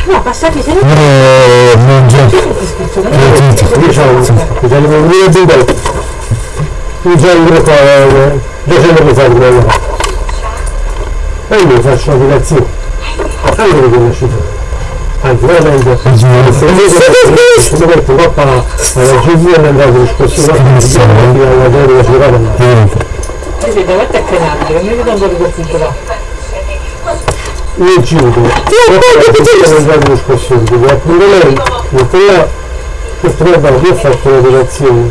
No, sempre Io mangio. in prescrizione. Io c'ho diciamo un mio titolo, io c'ho un gruppo, eh, docente che fa di quello. E io faccio la direzione, anche di quello uscito. Anzi, veramente, se mi metto troppa all'agenzia mi andrà di scossire, mi alla teoria si va Sì, sì, davanti a canale, che mi vedo po' di questo là. io vedo, troppa mi andrà di scossire, perché appunto lei, questo guarda, io ho fatto l'operazione,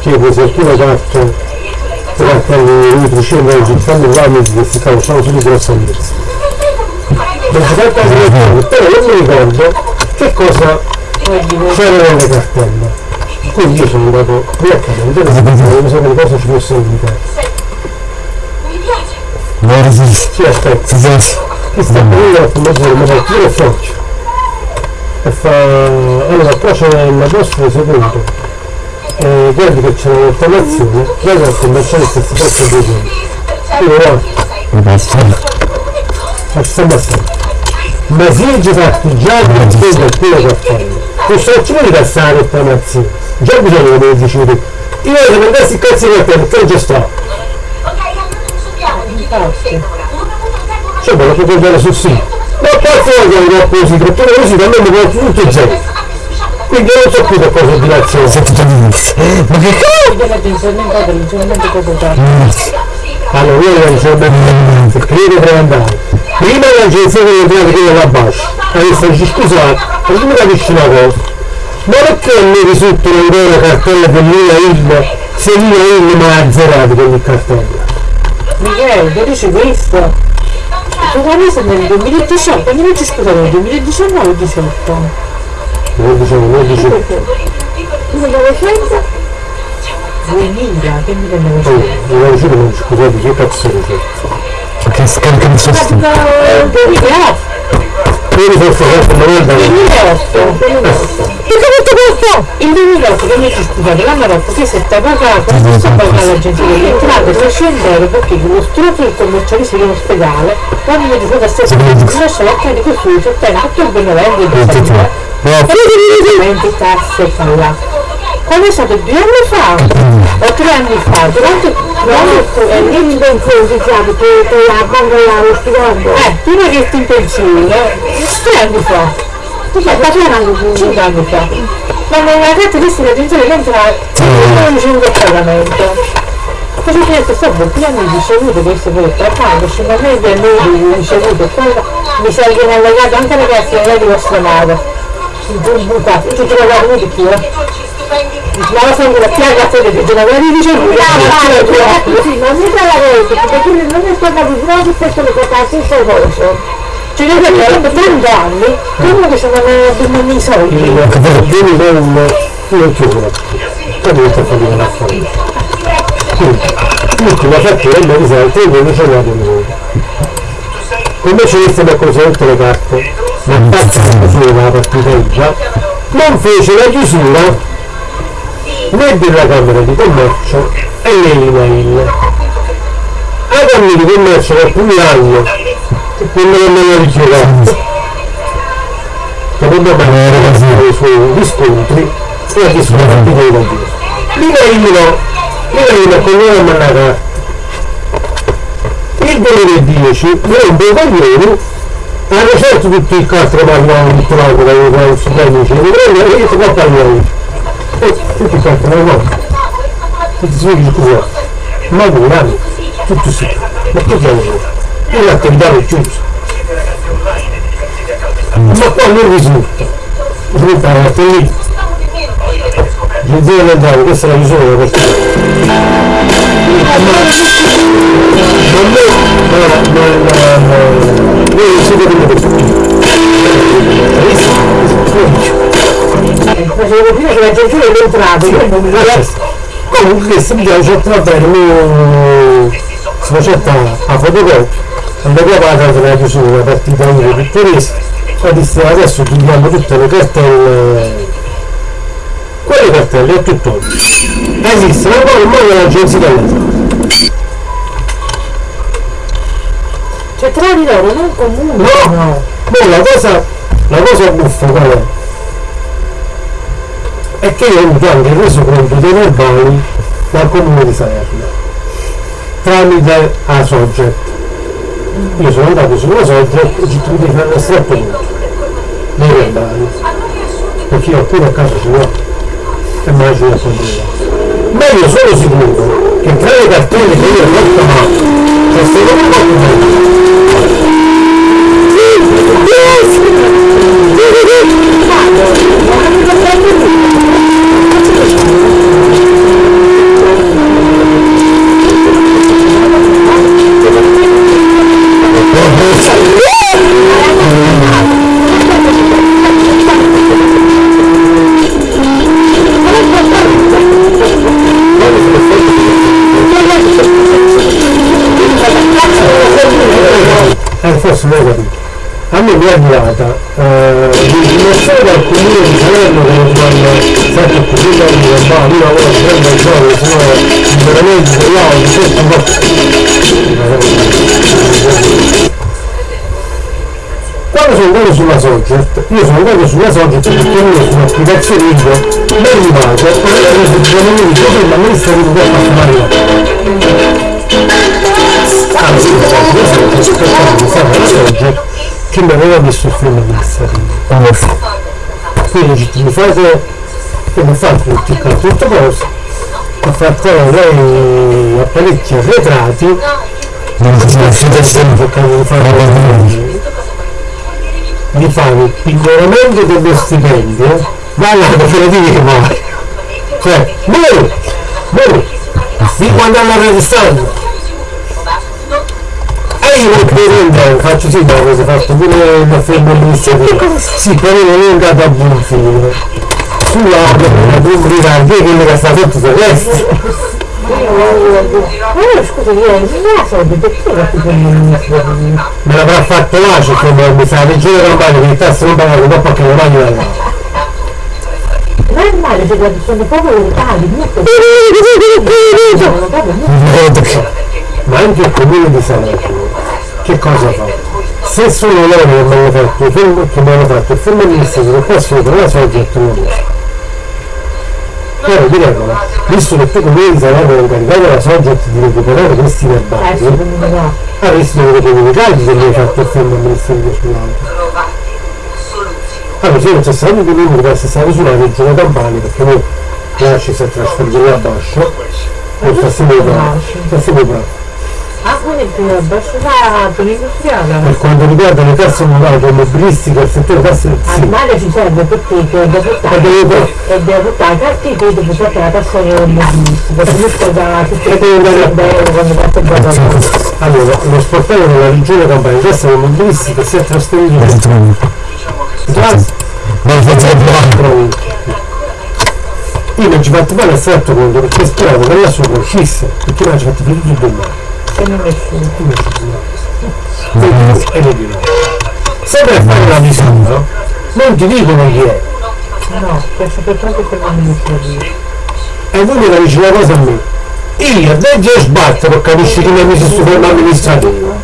che se tu la carta, per cartelli di tricella, oggi fanno l'analisi che si stanno usando solo grossa mezza. Non si tratta di leggere, però non mi ricordo che cosa c'era nelle cartelle. Quindi io sono andato qui a casa, non mi sa che cosa ci fosse invitare. Non resisto. Sì, aspetta, Si sta venendo a commerciare il mattino e faccio. E fa, allora qua c'è il vostro secondo. E guardi che c'è una rottamazione, guarda al commercialista si passa due giorni. Io guarda, Mi basta. Ma si già fatto già il prezzo del quello cartello. Questo facciamo di passare la rottamazione. Già bisogna come dicevi tu. Io devo mandarsi il cazzo di cartello, perché già sta. Cioè, me lo puoi guardare sul sito. Ma cazzo che lo apposi, perché così da me mi vuoi tutto zero. Quindi io non so più che cosa di l'azione. Sei tutto di vista. Ma che cazzo? Allora, io non so bene perché io dovrei andare. Prima l'agenzia delle entrate che la Bascia. Adesso dici scusate, perché mi capisci una cosa? Ma perché mi risultano ancora cartelle dell'Ila IL se l'Ila IL mi ha azzerato quel cartello? Michele, tu dici questo? Tu quando sei nel 2018, quando non ci scusate, nel 2019 o 18? Non diciamo, non diciamo. 1900? 2000, che mi Oh, venne non uscito, non scusate, che cazzo è Perché scarica il suo stesso. 2008, Io mi sono fatto una domanda. 2008. Perché tutto questo? Il 2008, che mi ci scusate, l'anno dopo che si sta pagando, quando sta pagando l'agenzia delle entrate, 600 euro perché lo strutto del commercialista di un ospedale, quando mi dice che stai pagando, non lascia la carico su, settembre, ottobre, novembre, dicembre, Veramente tasse fa là. Quando è stato due anni fa o tre anni fa, durante E lì ben diciamo che che la lo studiando. eh, prima che ti in pensione, tre anni fa, cinque anni fa, quando una carta di delle entrate, non ricevuto il pagamento. Cosa ti ho detto, sto due anni ricevuto questo a quando sicuramente noi ricevuto. Quello, mi sa che mi ha legato anche le carte della di vostra madre. Bucato, tutti i ragazzi di chi la sempre la piaga fede che la guardia dice Sì, ma mi fa la cosa, perché non è stata di nuovo questo lo porta stesso cosa. cioè io per 30 anni quello che sono dormendo i soldi Che poi il 2001 non chiuso la partita. Poi sto facendo una affare. Quindi, l'ultima fattura mi risalta e non c'è la di nuovo. Invece di stare a cosa tutte le carte, ma cazzo faceva la partita già, non fece la chiusura né della Camera di Commercio? E l'INAIL. Ai cambi di commercio per più di anno, non me richiesto. Secondo me era così i suoi riscontri e la partita di continuo. L'INAIL no, l'INAIL con noi a Mannagà il 2010 rompe i coglioni hanno scelto tutti il tutto l'altro che avevano il stipendio dice mi prende e io sto e tutti i castro parlavano tutti vede scusa ma due anni tutti si ma che siamo io l'attività è chiusa ma qua non risulta risulta la lì il zio dell'entrata questa è la chiusura della partita non è voi siete come facevo prima che l'agenzia delle entrate io non mi Lascia comunque che mi piace trovare un si facetta a fotocopia quando poi la la chiusura partita unica il resto poi disse adesso chiudiamo tutte le cartelle quelle cartelle è tutto esistono poi in modo l'agenzia dell'esame Cioè tra di loro non comune. No, no, la cosa, la cosa buffa qual è? È che avuto anche il resoconto dei verbali dal comune di Salerno tramite a Sogget. Io sono andato sulla Sogget e ci di fare estratto conto dei verbali. Perché io alcune a casa ce l'ho e me la ci ho controllato. Ma io sono sicuro che tra le cartelle che io ho fatto c'è stato un po' Eh, non capito. A me mi è arrivata eh, l'informazione dal comune di Salerno che non fanno sempre più di anni che va una volta prende il gioco, se no veramente quell'auto tutto un po'. Quando sono andato sulla Sogget, io sono andato sulla Sogget perché io sull'applicazione Ivo mi è arrivato e mi sono venuti come la ministra di Luca Pasquale anzi di che mi aveva messo il film amministrativo quindi mi fate come fatto ho cliccato tutto cosa ho fatto lei apparecchi arretrati. Non si ho cercato di fare di fare il miglioramento dello stipendio ma la cooperativa mai cioè noi noi di quando hanno registrato e io non credo faccio sì ma avete fatto pure una ferma amministrativa sì però non è andato a buon fine. Sull'auto la pubblicità che è quello che sta tutto sul resto Ma io scusa, io non so, perché la ti prendi amministrativo? me l'avrà fatto là c'è come mi sa regione campagna che il tasso non pagato dopo che non vanno là Normale, perché sono proprio locali, molto sono proprio molto ma anche il comune di Salerno che cosa fa? se sono loro che mi hanno fatto il film che mi hanno fatto il film amministrativo qua sopra la Sogget non lo so però di regola visto che tu comune di Salerno hai incaricato la Sogget di recuperare questi Eh, verbali avresti dovuto comunicargli che mi hai fatto il film amministrativo sull'auto allora se non c'è stato comune che deve essere sulla regione Campania perché noi lasci si è trasferito a Bascio o sta sempre sta sempre Ah, quindi è da per industriale. Per quanto riguarda le tasse automobilistiche, il settore tasse Al sì, mare ci serve perché che da portare E e deve portare carti che deve portare la tassa automobilistica. Comunque da tutte le cose bello quando parte il allora, lo sportello della regione Campania, le tasse automobilistiche si è trasferito. La io non ci fatto male a certo conto perché speravo che la sua uscisse, perché non ci fatto più tutto il male. Se non nessuno. E le dirò. Se per fare la misura, non ti dicono chi è. No, penso proprio per l'amministrativo. E voi mi dici una cosa a me. Io leggi e sbatto per capisci che mi hai messo su fermo amministrativo.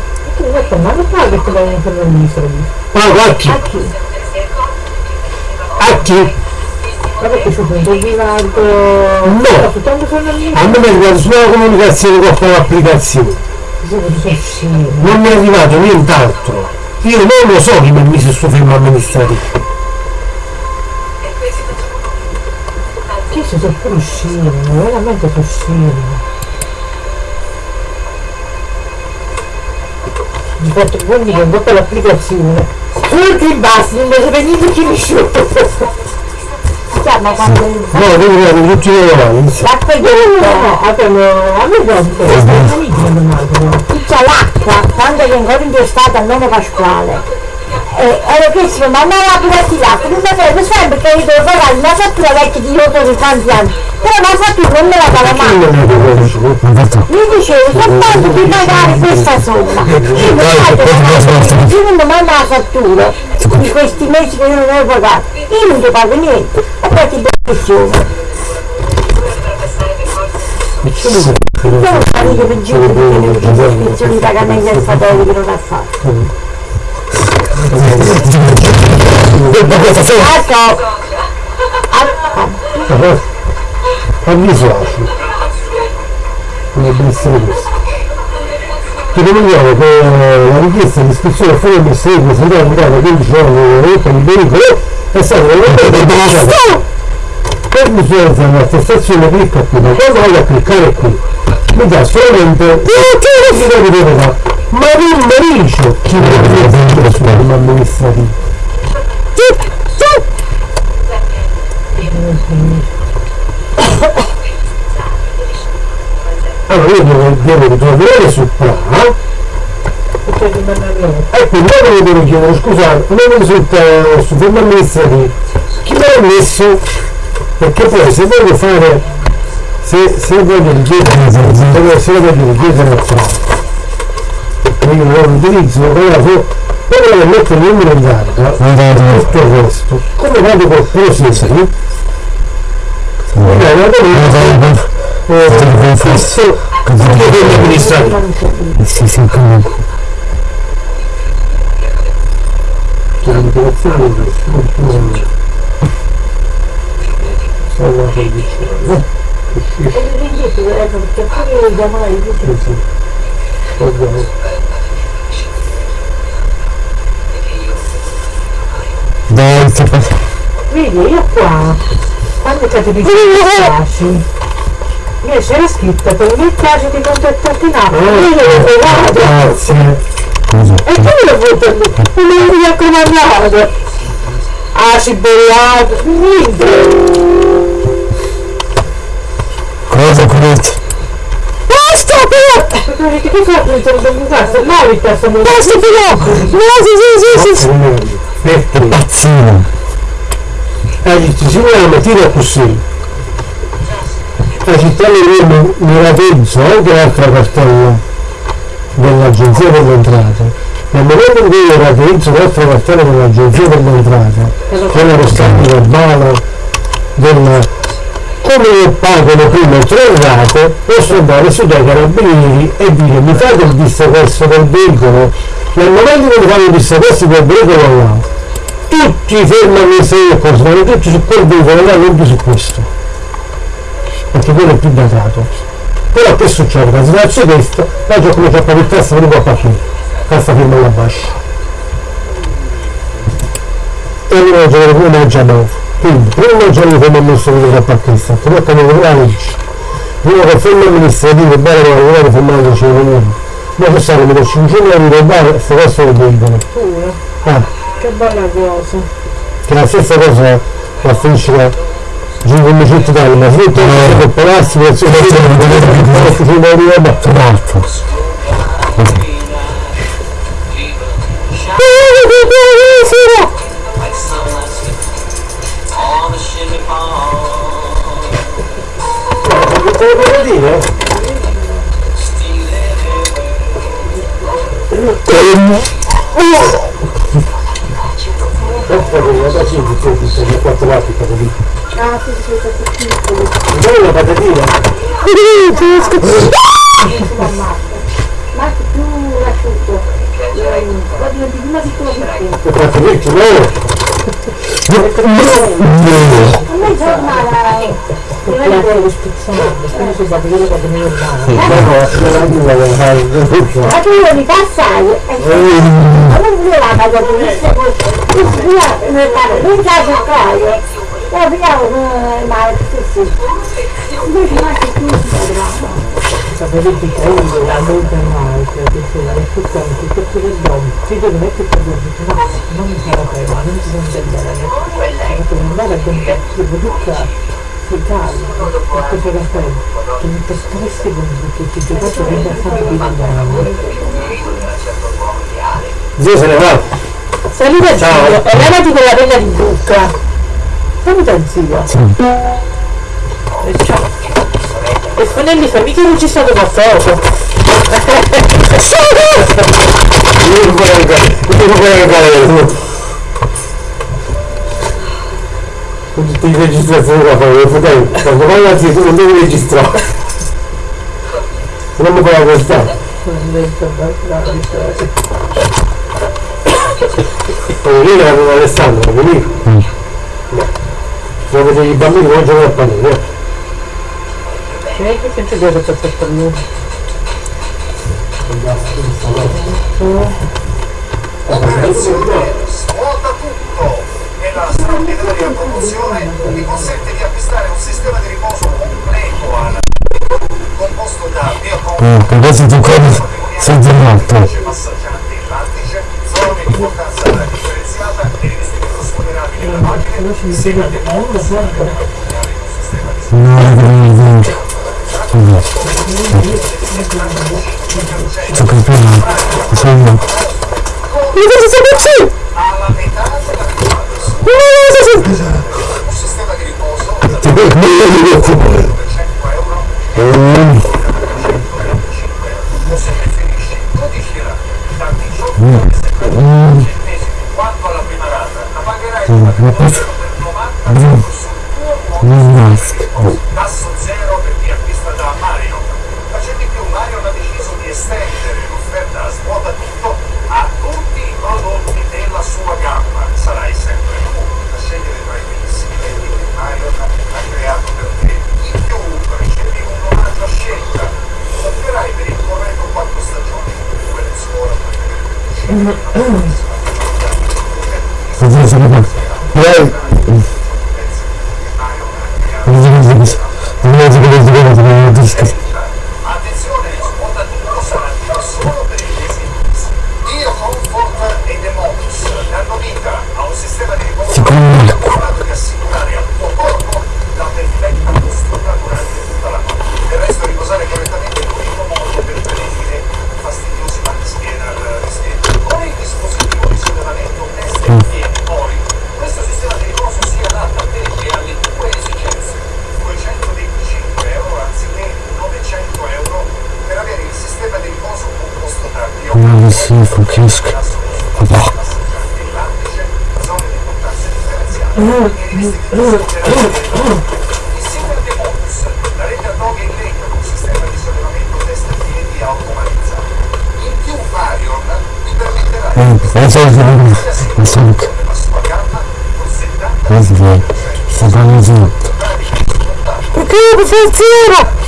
Ma non paga che vai per l'amministrativo. Pago a chi? A chi? Perché su punto privato? No. Soltanto per A me mi è arrivato sulla comunicazione con l'applicazione. Non mi è arrivato nient'altro. Io non lo so chi mi ha messo su fermo amministrativo. Questi sono pure scemi, veramente sono scemi. Mi ha fatto buoni che dopo l'applicazione. Tutti bassi, invece venite chi mi sciupa. Chiama quando No, devo vedere tutti i lavori. l'acqua è ghiotta. A me piace. C'è l'acqua, quando è ancora intestata al nome Pasquale. E, Allora che si ma andare a pirati là, mi sarebbe sempre che io devo pagare una fattura vecchia di otto di tanti anni, però la fattura non me la paga mai. non Mi dicevo, soltanto di pagare questa somma. Io non non mando la fattura di questi mesi che io non devo pagare. Io non ti pago niente. E poi ti beneficio. diciamo che Devo fare che per giù perché le iscrizioni di pagamento del fratello che non ha fatto. Ecco. avvisuarci come deve essere questo comunichiamo che la richiesta di iscrizione fuori del Ministero presentata in Italia 15 anni per il veicolo è stata bocciata per misura dell'attestazione clicca qui ma quando vai a cliccare qui? Mi dà solamente il di verità ma non mi dice? Chi deve essere amministrativo allora io devo, devo ritornare su qua e quindi io devo chiedere scusate non risulta su fermo amministrativo chi me l'ha messo? Perché poi se voglio fare se, se voglio richiedere se, se voglio richiedere a io non lo utilizzo però devo mettere il numero di carta tutto il resto come vado col processi Bene, eh, fisso amministrativo Sì, sì, comunque. Comunicazione di strutture. Salva condizione. E l'indietro dovrebbe perché poi da mai Sì, sì. Guardiamo. Dai, che fa... Vedi, io qua, quando te mi piaci, io c'era scritto che mi piace di contattarti in app, io l'ho trovato, Grazie. Cosa? e tu l'ho avuto, non mi raccomandato. Ah, si bellato, niente. Cosa corretto? Basta però! Perché tu fai il giorno di casa, là mi passa molto. Basta però! No, sì, sì, sì, sì. Perché? Pazzino. Eh, ci si vuole mattina così. La città di Miravenzo, anche l'altra cartella dell'agenzia delle entrate. Nel momento in cui era utilizzo l'altra cartella dell'agenzia delle entrate, quella restante verbale del come io pago le prime tre rate, posso andare su dai carabinieri e dire mi fate il dissequestro del veicolo. Nel momento in cui mi fanno il dissequestro del veicolo là, tutti fermano i sei e vanno tutti su quel veicolo là, non più su questo. Perché quello è più datato. Però che succede? La è questa, la gioco come troppa di testa, non può partire. Testa ferma alla bascia. E allora giocare prima e già nuovo. Quindi, prima giorno come messo di troppa a questa, poi cambiare la legge. Prima che fermo amministrativo, bene che lavorare fermato 5 milioni. Ma quest'anno mi do 500 euro di rubare questo costo del veicolo. Pure, Ah, che bella cosa. che la stessa cosa la finisce giù come c'è totale, ma se tu non puoi pelarsi, per essere non puoi vedere che non arriva ma Tra l'altro. che te lo devo dire? Questa che è da 5, 16, 4 lati, capito? Ah, sì, sì, sì, sì, Dai una patatina? Ma più asciutto. Voglio di prima di tutto. Che fatto vecchio, no? A me giornale. Piatto di spizzone, quindi si sa vedere quando mi guardava. No, no, la lingua che fai, Ma tu io mi passai ma non voleva da venisse così via nel mare, non sa giocare. No, vediamo male eh, sì, sì. Invece ma che qui. Sapete che c'è un lago internale, cioè che c'è la riscossione, che tutto del dom, mettere per due, ma non mi chiama per non si sente bene. Perché non vada con pezzi di bocca fetale, perché c'è la pelle, che mette stress con tutti i giocatori che vengono sempre di andare. Zio se ne va! Saluta Giulio, e levati con la penna di bucca! Puta zia. Perciò... E Fonelli fa mica non ci sono da fuoco. L'unico quello che l'unico quello che fare tutti i registrazioni da fare, fratello, quando vai avanti tu non devi registrare. Non mi puoi avvertare. Poverino. Devo vedere i bambini come giocare a pallone. Sì, che sento che ho detto per pallone. Operazione svuota tutto e la straordinaria promozione vi consente di acquistare un sistema di riposo completo al composto da biocompo. A proposito, come sento molto. Massaggiante, lattice, zone di importanza Закрепляем. Условно. Мне кажется, боксы! Система casa perché mi fai zero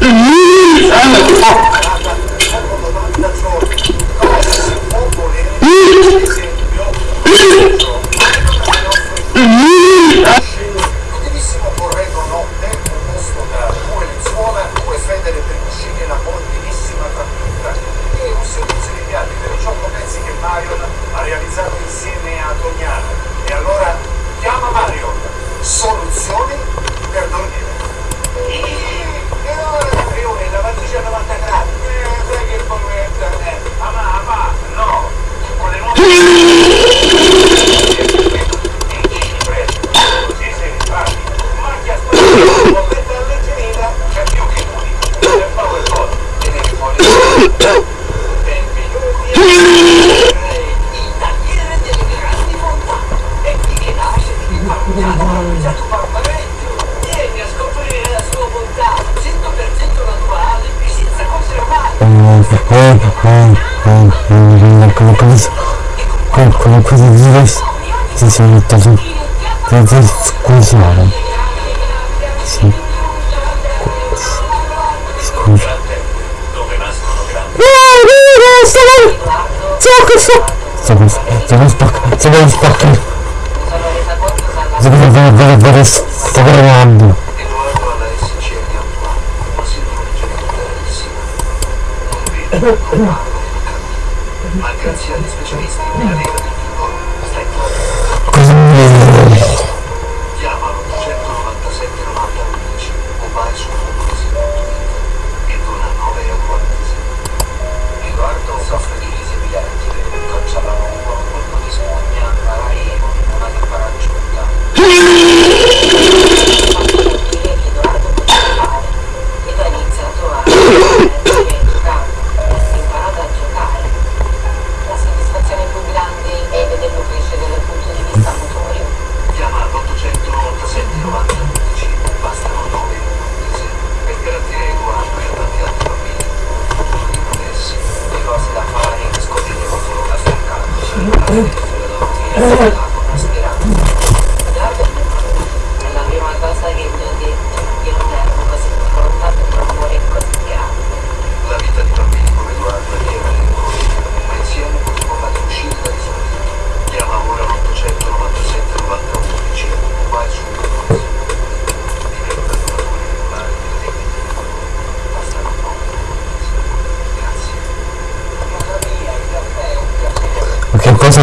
Mm-hmm.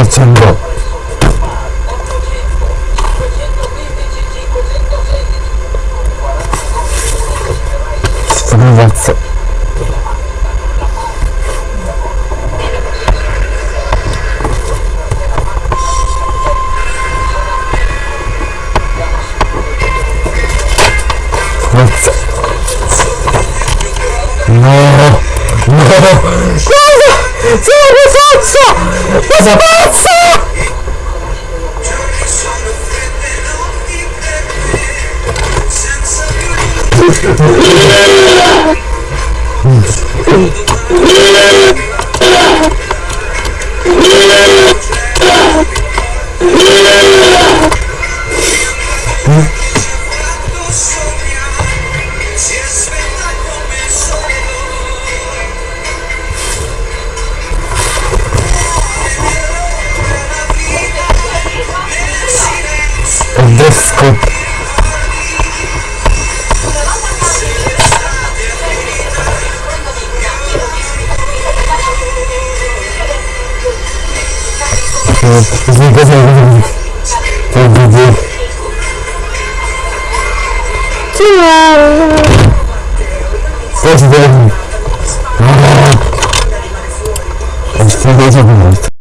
Caffè.